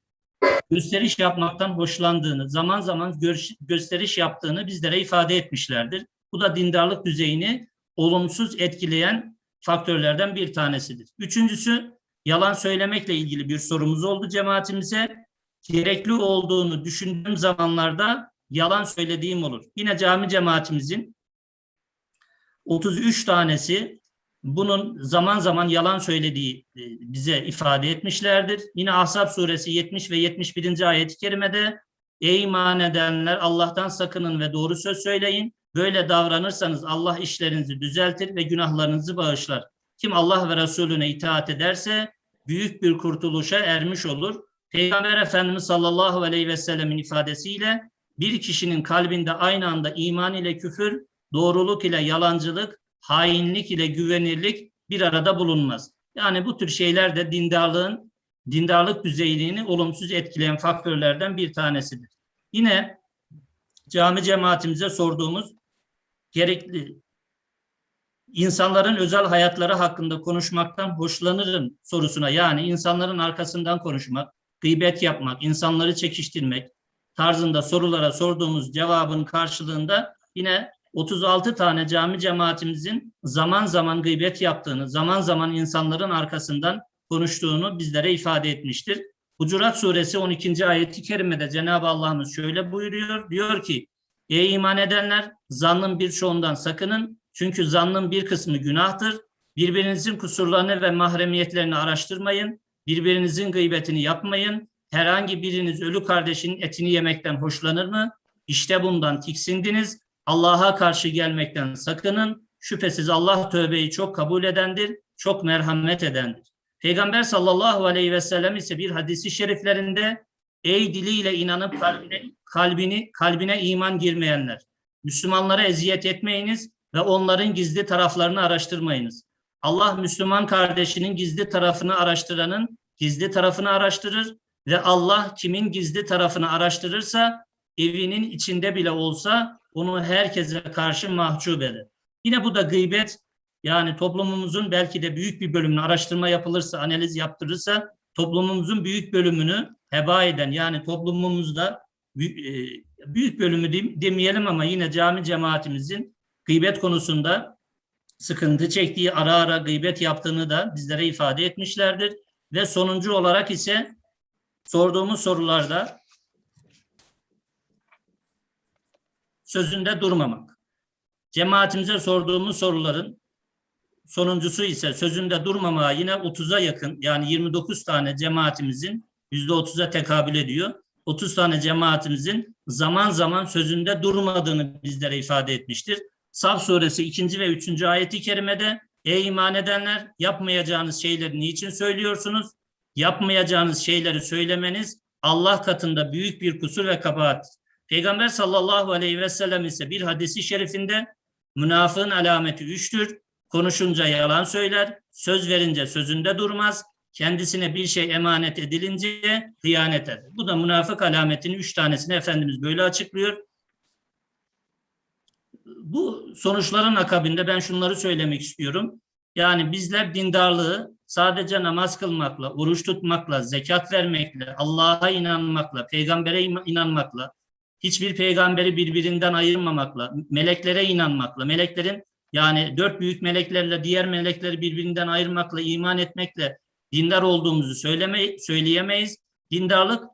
gösteriş yapmaktan hoşlandığını, zaman zaman gösteriş yaptığını bizlere ifade etmişlerdir. Bu da dindarlık düzeyini olumsuz etkileyen faktörlerden bir tanesidir. Üçüncüsü, yalan söylemekle ilgili bir sorumuz oldu cemaatimize. Gerekli olduğunu düşündüğüm zamanlarda yalan söylediğim olur. Yine cami cemaatimizin 33 tanesi bunun zaman zaman yalan söylediği e, bize ifade etmişlerdir. Yine Ahzab suresi 70 ve 71. ayet-i kerimede Ey iman edenler Allah'tan sakının ve doğru söz söyleyin. Böyle davranırsanız Allah işlerinizi düzeltir ve günahlarınızı bağışlar. Kim Allah ve Resulüne itaat ederse büyük bir kurtuluşa ermiş olur. Peygamber Efendimiz sallallahu aleyhi ve sellemin ifadesiyle bir kişinin kalbinde aynı anda iman ile küfür, doğruluk ile yalancılık, hainlik ile güvenirlik bir arada bulunmaz. Yani bu tür şeyler de dindarlığın, dindarlık düzeyini olumsuz etkileyen faktörlerden bir tanesidir. Yine cami cemaatimize sorduğumuz gerekli insanların özel hayatları hakkında konuşmaktan hoşlanırım sorusuna yani insanların arkasından konuşmak, gıybet yapmak, insanları çekiştirmek tarzında sorulara sorduğumuz cevabın karşılığında yine 36 tane cami cemaatimizin zaman zaman gıybet yaptığını, zaman zaman insanların arkasından konuştuğunu bizlere ifade etmiştir. Hucurat suresi 12. ayeti kerimede Cenab-ı Allah'ımız şöyle buyuruyor. Diyor ki, Ey iman edenler zannın birçoğundan sakının. Çünkü zannın bir kısmı günahtır. Birbirinizin kusurlarını ve mahremiyetlerini araştırmayın. Birbirinizin gıybetini yapmayın. Herhangi biriniz ölü kardeşinin etini yemekten hoşlanır mı? İşte bundan tiksindiniz. Allah'a karşı gelmekten sakının. Şüphesiz Allah tövbeyi çok kabul edendir, çok merhamet edendir. Peygamber sallallahu aleyhi ve sellem ise bir hadisi şeriflerinde ey diliyle inanıp kalbine, kalbini kalbine iman girmeyenler Müslümanlara eziyet etmeyiniz ve onların gizli taraflarını araştırmayınız. Allah Müslüman kardeşinin gizli tarafını araştıranın gizli tarafını araştırır ve Allah kimin gizli tarafını araştırırsa evinin içinde bile olsa onu herkese karşı mahcup eder. Yine bu da gıybet yani toplumumuzun belki de büyük bir bölümünü araştırma yapılırsa, analiz yaptırırsa toplumumuzun büyük bölümünü heba eden yani toplumumuzda büyük, büyük bölümü demeyelim ama yine cami cemaatimizin gıybet konusunda sıkıntı çektiği, ara ara gıybet yaptığını da bizlere ifade etmişlerdir. Ve sonuncu olarak ise sorduğumuz sorularda sözünde durmamak. Cemaatimize sorduğumuz soruların sonuncusu ise sözünde durmamaya yine 30'a yakın yani 29 tane cemaatimizin %30'a tekabül ediyor. 30 tane cemaatimizin zaman zaman sözünde durmadığını bizlere ifade etmiştir. Saf suresi 2. ve 3. ayeti kerimede Ey iman edenler yapmayacağınız şeyleri niçin söylüyorsunuz? Yapmayacağınız şeyleri söylemeniz Allah katında büyük bir kusur ve kabahat. Peygamber sallallahu aleyhi ve sellem ise bir hadisi şerifinde münafığın alameti üçtür. Konuşunca yalan söyler, söz verince sözünde durmaz, kendisine bir şey emanet edilince hıyanet eder. Bu da münafık alametinin üç tanesini Efendimiz böyle açıklıyor. Bu sonuçların akabinde ben şunları söylemek istiyorum. Yani bizler dindarlığı sadece namaz kılmakla, oruç tutmakla, zekat vermekle, Allah'a inanmakla, peygambere inanmakla, hiçbir peygamberi birbirinden ayırmamakla, meleklere inanmakla, meleklerin yani dört büyük meleklerle diğer melekleri birbirinden ayırmakla, iman etmekle dindar olduğumuzu söyleme, söyleyemeyiz. Dindarlık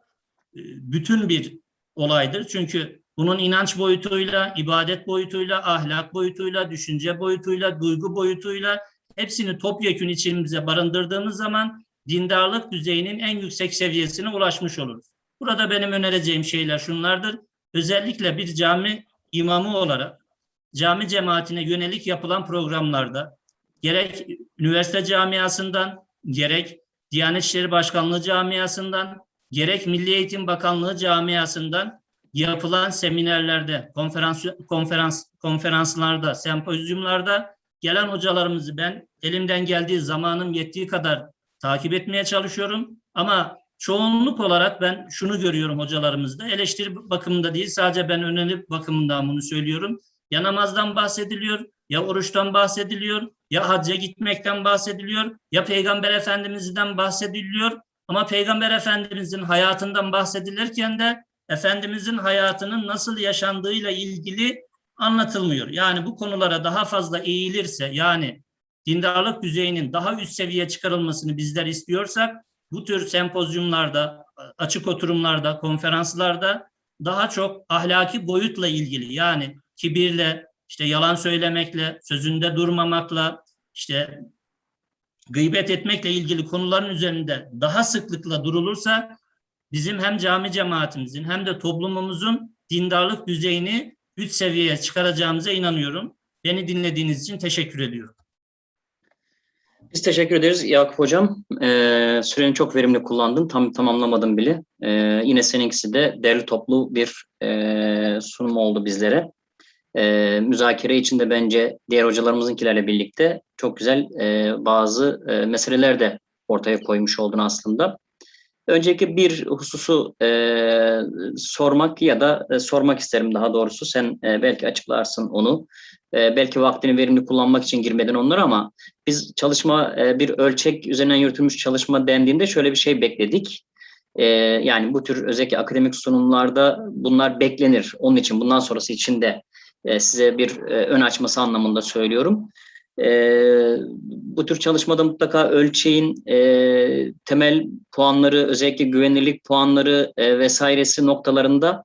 e, bütün bir olaydır. Çünkü bunun inanç boyutuyla, ibadet boyutuyla, ahlak boyutuyla, düşünce boyutuyla, duygu boyutuyla hepsini topyekün içimize barındırdığımız zaman dindarlık düzeyinin en yüksek seviyesine ulaşmış oluruz. Burada benim önereceğim şeyler şunlardır. Özellikle bir cami imamı olarak cami cemaatine yönelik yapılan programlarda gerek üniversite camiasından, gerek Diyanet İşleri Başkanlığı camiasından, gerek Milli Eğitim Bakanlığı camiasından yapılan seminerlerde, konferans konferans konferanslarda, sempozyumlarda gelen hocalarımızı ben elimden geldiği zamanım yettiği kadar takip etmeye çalışıyorum. Ama çoğunluk olarak ben şunu görüyorum hocalarımızda. Eleştiri bakımında değil sadece ben öneri bakımından bunu söylüyorum. Ya namazdan bahsediliyor, ya oruçtan bahsediliyor, ya hacca gitmekten bahsediliyor, ya Peygamber Efendimiz'den bahsediliyor. Ama Peygamber Efendimiz'in hayatından bahsedilirken de Efendimiz'in hayatının nasıl yaşandığıyla ilgili anlatılmıyor. Yani bu konulara daha fazla eğilirse yani dindarlık düzeyinin daha üst seviyeye çıkarılmasını bizler istiyorsak bu tür sempozyumlarda, açık oturumlarda, konferanslarda daha çok ahlaki boyutla ilgili yani kibirle, işte yalan söylemekle, sözünde durmamakla, işte gıybet etmekle ilgili konuların üzerinde daha sıklıkla durulursa bizim hem cami cemaatimizin hem de toplumumuzun dindarlık düzeyini üst seviyeye çıkaracağımıza inanıyorum. Beni dinlediğiniz için teşekkür ediyorum. Biz teşekkür ederiz Yakup Hocam. Ee, süreni çok verimli kullandın. Tam tamamlamadım bile. Ee, yine seninkisi de derli toplu bir e, sunum oldu bizlere. Ee, müzakere içinde bence diğer hocalarımızınkilerle birlikte çok güzel e, bazı e, meseleler de ortaya koymuş oldun aslında. Önceki bir hususu e, sormak ya da e, sormak isterim daha doğrusu. Sen e, belki açıklarsın onu. E, belki vaktini verimli kullanmak için girmeden onlara ama biz çalışma e, bir ölçek üzerinden yürütülmüş çalışma dendiğinde şöyle bir şey bekledik. E, yani bu tür özellikle akademik sunumlarda bunlar beklenir. Onun için bundan sonrası için de e, size bir e, ön açması anlamında söylüyorum. E, bu tür çalışmada mutlaka ölçeğin temel puanları, özellikle güvenilirlik puanları vesairesi noktalarında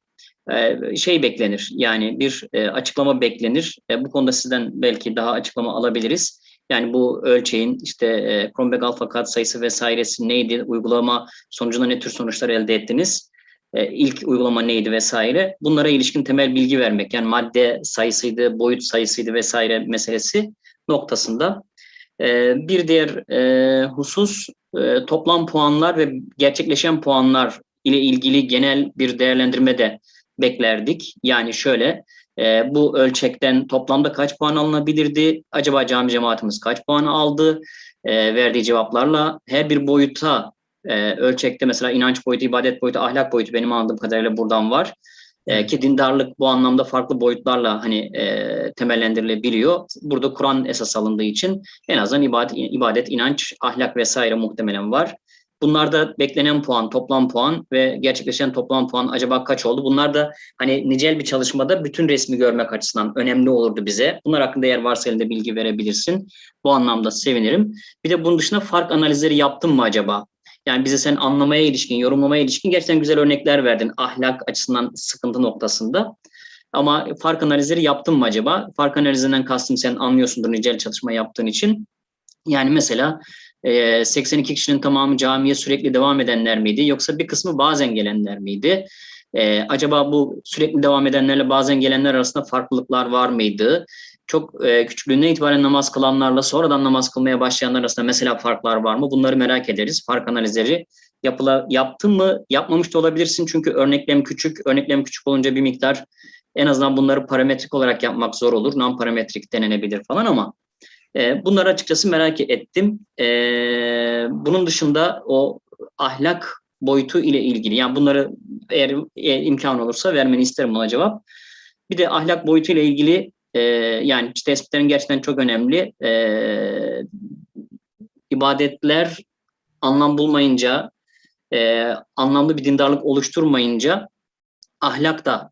şey beklenir. Yani bir e, açıklama beklenir. E, bu konuda sizden belki daha açıklama alabiliriz. Yani bu ölçeğin işte e, Kronberg alfa kat sayısı vesairesi neydi? Uygulama sonucunda ne tür sonuçlar elde ettiniz? E, ilk uygulama neydi vesaire? Bunlara ilişkin temel bilgi vermek. Yani madde sayısıydı, boyut sayısıydı vesaire meselesi noktasında. E, bir diğer e, husus e, toplam puanlar ve gerçekleşen puanlar ile ilgili genel bir değerlendirme de beklerdik. Yani şöyle e, bu ölçekten toplamda kaç puan alınabilirdi? Acaba cami cemaatimiz kaç puan aldı? E, verdiği cevaplarla her bir boyuta e, ölçekte mesela inanç boyutu, ibadet boyutu, ahlak boyutu benim anladığım kadarıyla buradan var. E, ki dindarlık bu anlamda farklı boyutlarla hani e, temellendirilebiliyor. Burada Kur'an esas alındığı için en azından ibadet, ibadet, inanç, ahlak vesaire muhtemelen var. Bunlarda beklenen puan, toplam puan ve gerçekleşen toplam puan acaba kaç oldu? Bunlar da hani nicel bir çalışmada bütün resmi görmek açısından önemli olurdu bize. Bunlar hakkında eğer varsa elinde bilgi verebilirsin. Bu anlamda sevinirim. Bir de bunun dışında fark analizleri yaptın mı acaba? Yani bize sen anlamaya ilişkin, yorumlamaya ilişkin gerçekten güzel örnekler verdin ahlak açısından sıkıntı noktasında. Ama fark analizleri yaptın mı acaba? Fark analizinden kastım sen anlıyorsundur nicel çalışma yaptığın için. Yani mesela 82 kişinin tamamı camiye sürekli devam edenler miydi? Yoksa bir kısmı bazen gelenler miydi? Acaba bu sürekli devam edenlerle bazen gelenler arasında farklılıklar var mıydı? çok e, küçüklüğünden itibaren namaz kılanlarla sonradan namaz kılmaya başlayanlar arasında mesela farklar var mı? Bunları merak ederiz. Fark analizleri yapıla, yaptın mı? Yapmamış da olabilirsin çünkü örneklem küçük. Örneklem küçük olunca bir miktar en azından bunları parametrik olarak yapmak zor olur. Non parametrik denenebilir falan ama e, bunları açıkçası merak ettim. E, bunun dışında o ahlak boyutu ile ilgili yani bunları eğer, eğer imkan olursa vermeni isterim ona cevap. Bir de ahlak boyutu ile ilgili e, yani tespitlerin gerçekten çok önemli. E, ibadetler anlam bulmayınca, e, anlamlı bir dindarlık oluşturmayınca ahlak da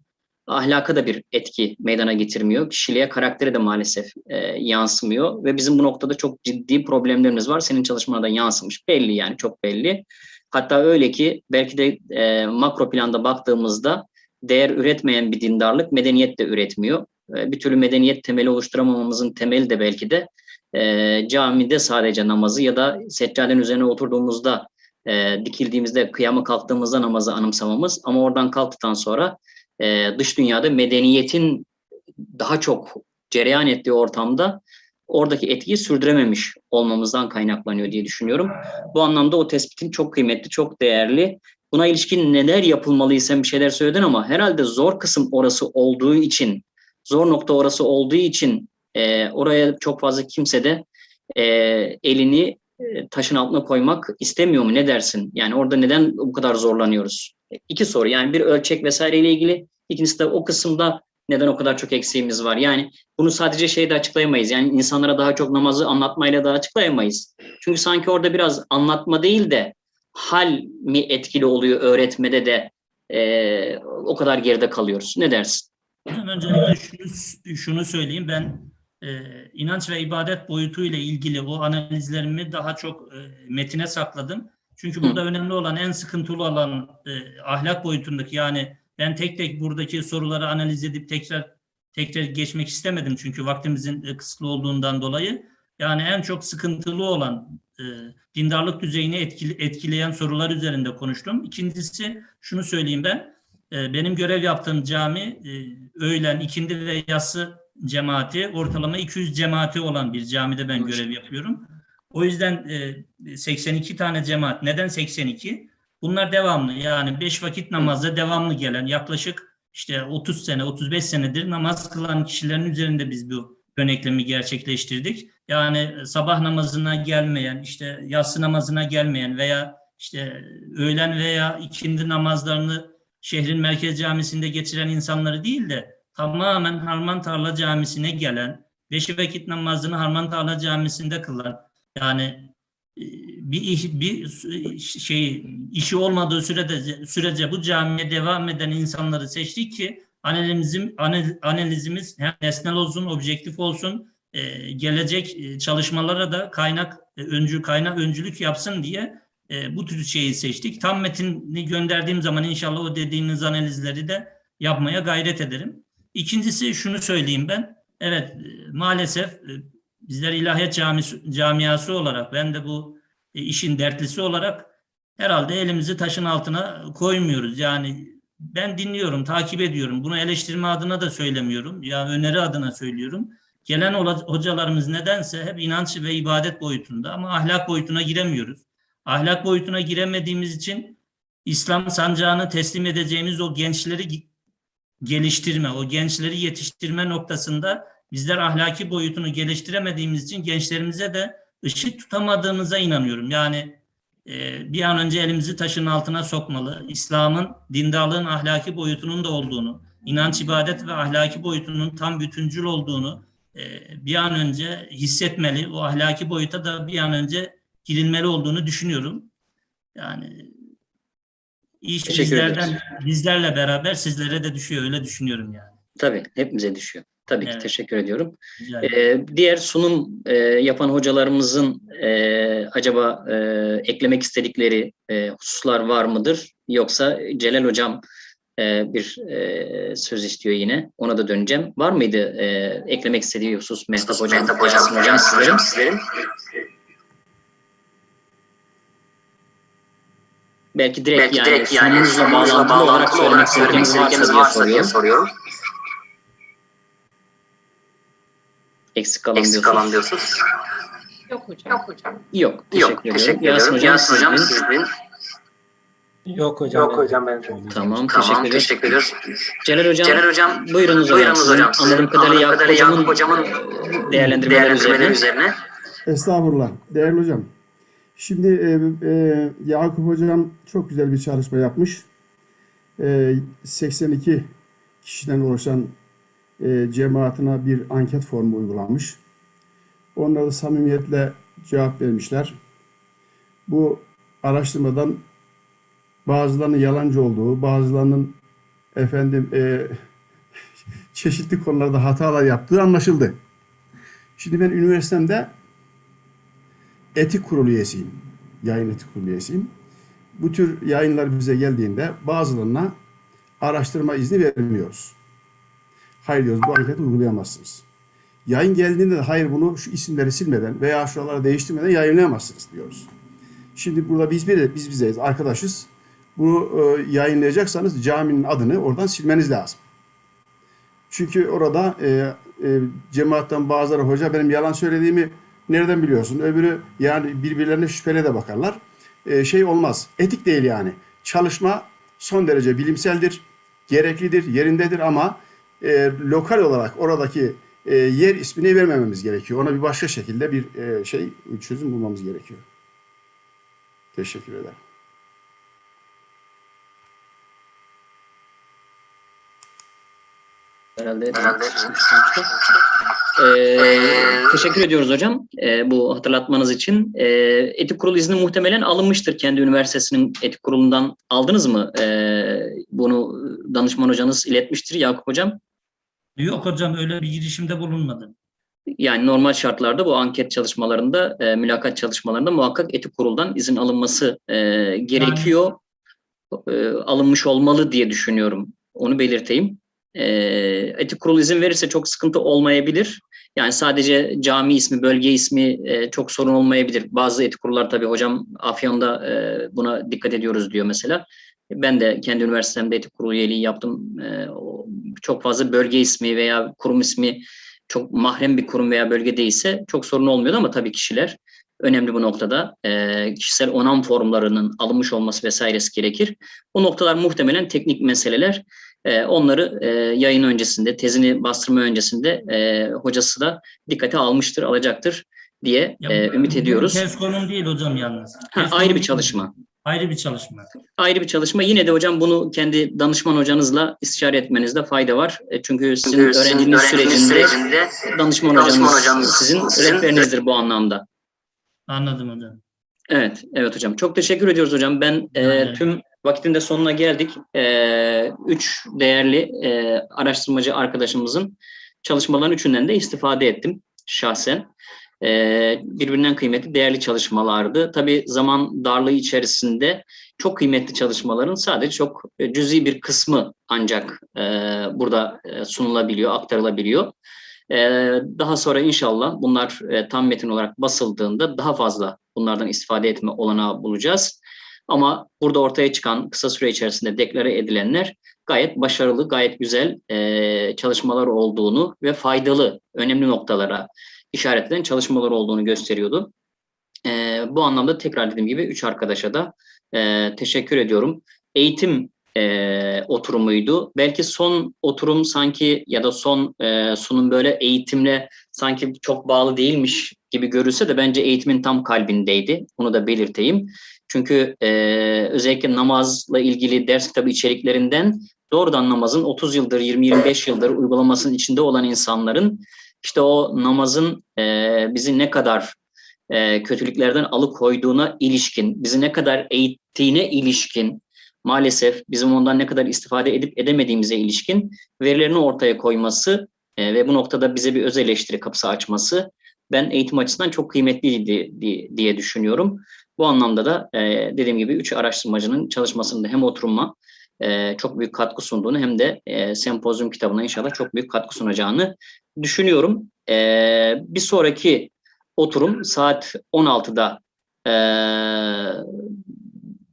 ahlaka da bir etki meydana getirmiyor. Kişiliğe, karaktere de maalesef e, yansımıyor ve bizim bu noktada çok ciddi problemlerimiz var. Senin çalışmana da yansımış. Belli yani çok belli. Hatta öyle ki belki de e, makro planda baktığımızda değer üretmeyen bir dindarlık medeniyet de üretmiyor. E, bir türlü medeniyet temeli oluşturamamamızın temeli de belki de e, camide sadece namazı ya da seccadenin üzerine oturduğumuzda e, dikildiğimizde, kıyama kalktığımızda namazı anımsamamız ama oradan kalktıktan sonra e, dış dünyada medeniyetin daha çok cereyan ettiği ortamda oradaki etkiyi sürdürememiş olmamızdan kaynaklanıyor diye düşünüyorum. Bu anlamda o tespitin çok kıymetli, çok değerli. Buna ilişkin neler yapılmalı sen bir şeyler söyledin ama herhalde zor kısım orası olduğu için, zor nokta orası olduğu için e, oraya çok fazla kimse de e, elini e, taşın altına koymak istemiyor mu? Ne dersin? Yani orada neden bu kadar zorlanıyoruz? İki soru yani bir ölçek vesaireyle ilgili. İkincisi de o kısımda neden o kadar çok eksiğimiz var? Yani bunu sadece şeyde açıklayamayız. Yani insanlara daha çok namazı anlatmayla da açıklayamayız. Çünkü sanki orada biraz anlatma değil de hal mi etkili oluyor öğretmede de e, o kadar geride kalıyoruz. Ne dersin? Öncelikle şunu, şunu söyleyeyim. Ben e, inanç ve ibadet boyutu ile ilgili o analizlerimi daha çok e, metine sakladım. Çünkü burada önemli olan, en sıkıntılı olan e, ahlak boyutundaki yani ben tek tek buradaki soruları analiz edip tekrar tekrar geçmek istemedim çünkü vaktimizin e, kısıtlı olduğundan dolayı. Yani en çok sıkıntılı olan e, dindarlık düzeyini etkili, etkileyen sorular üzerinde konuştum. İkincisi şunu söyleyeyim ben. E, benim görev yaptığım cami e, öğlen, ikindi ve yatsı cemaati ortalama 200 cemaati olan bir camide ben görev yapıyorum. O yüzden e, 82 tane cemaat. Neden 82? Bunlar devamlı yani 5 vakit namazda devamlı gelen yaklaşık işte 30 sene 35 senedir namaz kılan kişilerin üzerinde biz bu yöneklemi gerçekleştirdik. Yani sabah namazına gelmeyen, işte yatsı namazına gelmeyen veya işte öğlen veya ikindi namazlarını şehrin merkez camisinde geçiren insanları değil de tamamen Harman Tarla Camisi'ne gelen, beş vakit namazını Harman Tarla Camisi'nde kılan, yani e, bir iş, bir şey işi olmadığı sürede sürece bu camiye devam eden insanları seçtik ki analizim analizimiz hem nesnel olsun, objektif olsun, e, gelecek e, çalışmalara da kaynak öncü kaynak öncülük yapsın diye bu tür şeyi seçtik. Tam metini gönderdiğim zaman inşallah o dediğiniz analizleri de yapmaya gayret ederim. İkincisi şunu söyleyeyim ben. Evet maalesef bizler ilahiyat camisi, camiası olarak ben de bu e, işin dertlisi olarak herhalde elimizi taşın altına koymuyoruz. Yani ben dinliyorum, takip ediyorum. Bunu eleştirme adına da söylemiyorum. Ya öneri adına söylüyorum. Gelen hocalarımız nedense hep inanç ve ibadet boyutunda ama ahlak boyutuna giremiyoruz. Ahlak boyutuna giremediğimiz için İslam sancağını teslim edeceğimiz o gençleri geliştirme, o gençleri yetiştirme noktasında bizler ahlaki boyutunu geliştiremediğimiz için gençlerimize de ışık tutamadığımıza inanıyorum. Yani e, bir an önce elimizi taşın altına sokmalı. İslam'ın dindarlığın ahlaki boyutunun da olduğunu, inanç, ibadet ve ahlaki boyutunun tam bütüncül olduğunu e, bir an önce hissetmeli. O ahlaki boyuta da bir an önce girilmeli olduğunu düşünüyorum. Yani iş Teşekkür bizlerden, ederiz. bizlerle beraber sizlere de düşüyor öyle düşünüyorum yani. Tabii hepimize düşüyor. Tabii ki Evet. teşekkür ediyorum. Ee, diğer sunum e, yapan hocalarımızın e, acaba e, eklemek istedikleri e, hususlar var mıdır? Yoksa Celal Hocam e, bir e, söz istiyor yine. Ona da döneceğim. Var mıydı e, eklemek istediği husus Mehtap Hocam, Yasin Hocam sizlerin? Belki direkt Belki yani direkt yani sunumunuzla sunumunuzla bağlantılı olarak söylemek istedikleriniz varsa diye soruyorum. soruyorum. Eksik kalan Eksik diyorsunuz. kalan diyorsunuz. Yok hocam. Yok hocam. Yok. Teşekkür Yok. ediyorum. Teşekkür Yasin hocam, Yasin hocam sizin- sizin. Yok hocam. Yok hocam benim. Tamam. Tamam teşekkür ediyoruz. Celal hocam, Celal hocam buyurunuz hocam. buyurunuz hocam. Sizin Anladığım kadarıyla Yakup hocamın, hocamın e, değerlendirmeleri değerlendirmeleri üzerine. üzerine. Estağfurullah. Değerli hocam. Şimdi e, e, Yakup hocam çok güzel bir çalışma yapmış. E, 82 kişiden oluşan e, cemaatine bir anket formu uygulanmış. Onlar da samimiyetle cevap vermişler. Bu araştırmadan bazılarının yalancı olduğu, bazılarının efendim e, çeşitli konularda hatalar yaptığı anlaşıldı. Şimdi ben üniversitemde etik kurulu üyesiyim. Yayın etik kurulu üyesiyim. Bu tür yayınlar bize geldiğinde bazılarına araştırma izni vermiyoruz. Hayır diyoruz bu anketi uygulayamazsınız. Yayın geldiğinde de hayır bunu şu isimleri silmeden veya şuraları değiştirmeden yayınlayamazsınız diyoruz. Şimdi burada biz bir biz bizeyiz, arkadaşız. Bunu e, yayınlayacaksanız caminin adını oradan silmeniz lazım. Çünkü orada e, e, cemaatten bazıları hoca benim yalan söylediğimi nereden biliyorsun? Öbürü yani birbirlerine şüphele de bakarlar. E, şey olmaz. Etik değil yani. Çalışma son derece bilimseldir, gereklidir, yerindedir ama e, lokal olarak oradaki e, yer ismini vermememiz gerekiyor. Ona bir başka şekilde bir e, şey çözüm bulmamız gerekiyor. Teşekkür ederim. Herhalde. Ee, teşekkür ediyoruz hocam ee, bu hatırlatmanız için. Ee, etik kurulu izni muhtemelen alınmıştır kendi üniversitesinin etik kurulundan. Aldınız mı? Ee, bunu danışman hocanız iletmiştir Yakup hocam. Yok hocam öyle bir girişimde bulunmadım. Yani normal şartlarda bu anket çalışmalarında, e, mülakat çalışmalarında muhakkak etik kuruldan izin alınması e, gerekiyor. E, alınmış olmalı diye düşünüyorum. Onu belirteyim. E, etik kurul izin verirse çok sıkıntı olmayabilir. Yani sadece cami ismi, bölge ismi e, çok sorun olmayabilir. Bazı etik kurullar tabii hocam Afyon'da e, buna dikkat ediyoruz diyor mesela. Ben de kendi üniversitemde etik kurulu üyeliği yaptım. E, çok fazla bölge ismi veya kurum ismi çok mahrem bir kurum veya bölge değilse çok sorun olmuyordu ama tabii kişiler önemli bu noktada. E, kişisel onam formlarının alınmış olması vesairesi gerekir. Bu noktalar muhtemelen teknik meseleler. E, onları e, yayın öncesinde, tezini bastırma öncesinde e, hocası da dikkate almıştır, alacaktır diye Ya e, ümit ediyoruz. Tez konum değil hocam yalnız. Ha, Tez ayrı bir çalışma. Ayrı bir çalışma. Ayrı bir çalışma. Yine de hocam bunu kendi danışman hocanızla istişare etmenizde fayda var. E, Çünkü sizin Çünkü öğrenciliğiniz sürecinde sürecinde danışman, danışman hocanız, hocanız sizin sizin rehberinizdir bu anlamda. Anladım hocam. Evet, evet hocam. Çok teşekkür ediyoruz hocam. Ben e, tüm vakitin de sonuna geldik. E, üç değerli e, araştırmacı arkadaşımızın çalışmaların üçünden de istifade ettim şahsen. E, birbirinden kıymetli, değerli çalışmalardı. Tabii zaman darlığı içerisinde çok kıymetli çalışmaların sadece çok e, cüzi bir kısmı ancak e, burada sunulabiliyor, aktarılabiliyor. Daha sonra inşallah bunlar tam metin olarak basıldığında daha fazla bunlardan istifade etme olanağı bulacağız. Ama burada ortaya çıkan kısa süre içerisinde deklare edilenler gayet başarılı, gayet güzel çalışmalar olduğunu ve faydalı, önemli noktalara işaretlen çalışmalar olduğunu gösteriyordu. E, bu anlamda tekrar dediğim gibi üç arkadaşa da e, teşekkür ediyorum. Eğitim e, oturumuydu. Belki son oturum sanki ya da son e, sunum böyle eğitimle sanki çok bağlı değilmiş gibi görülse de bence eğitimin tam kalbindeydi. Bunu da belirteyim. Çünkü e, özellikle namazla ilgili ders kitabı içeriklerinden doğrudan namazın 30 yıldır, 20-25 yıldır uygulamasının içinde olan insanların işte o namazın e, bizi ne kadar e, kötülüklerden alıkoyduğuna ilişkin, bizi ne kadar eğittiğine ilişkin, maalesef bizim ondan ne kadar istifade edip edemediğimize ilişkin verilerini ortaya koyması e, ve bu noktada bize bir öz eleştiri kapısı açması ben eğitim açısından çok kıymetliydi di- diye düşünüyorum. Bu anlamda da e, dediğim gibi üç araştırmacının çalışmasında hem oturuma e, çok büyük katkı sunduğunu hem de e, sempozyum kitabına inşallah çok büyük katkı sunacağını düşünüyorum. E, bir sonraki oturum saat 16'da e,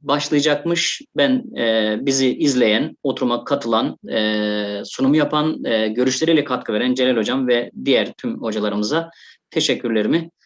başlayacakmış. Ben e, bizi izleyen, oturuma katılan, e, sunum yapan, e, görüşleriyle katkı veren Celal Hocam ve diğer tüm hocalarımıza teşekkürlerimi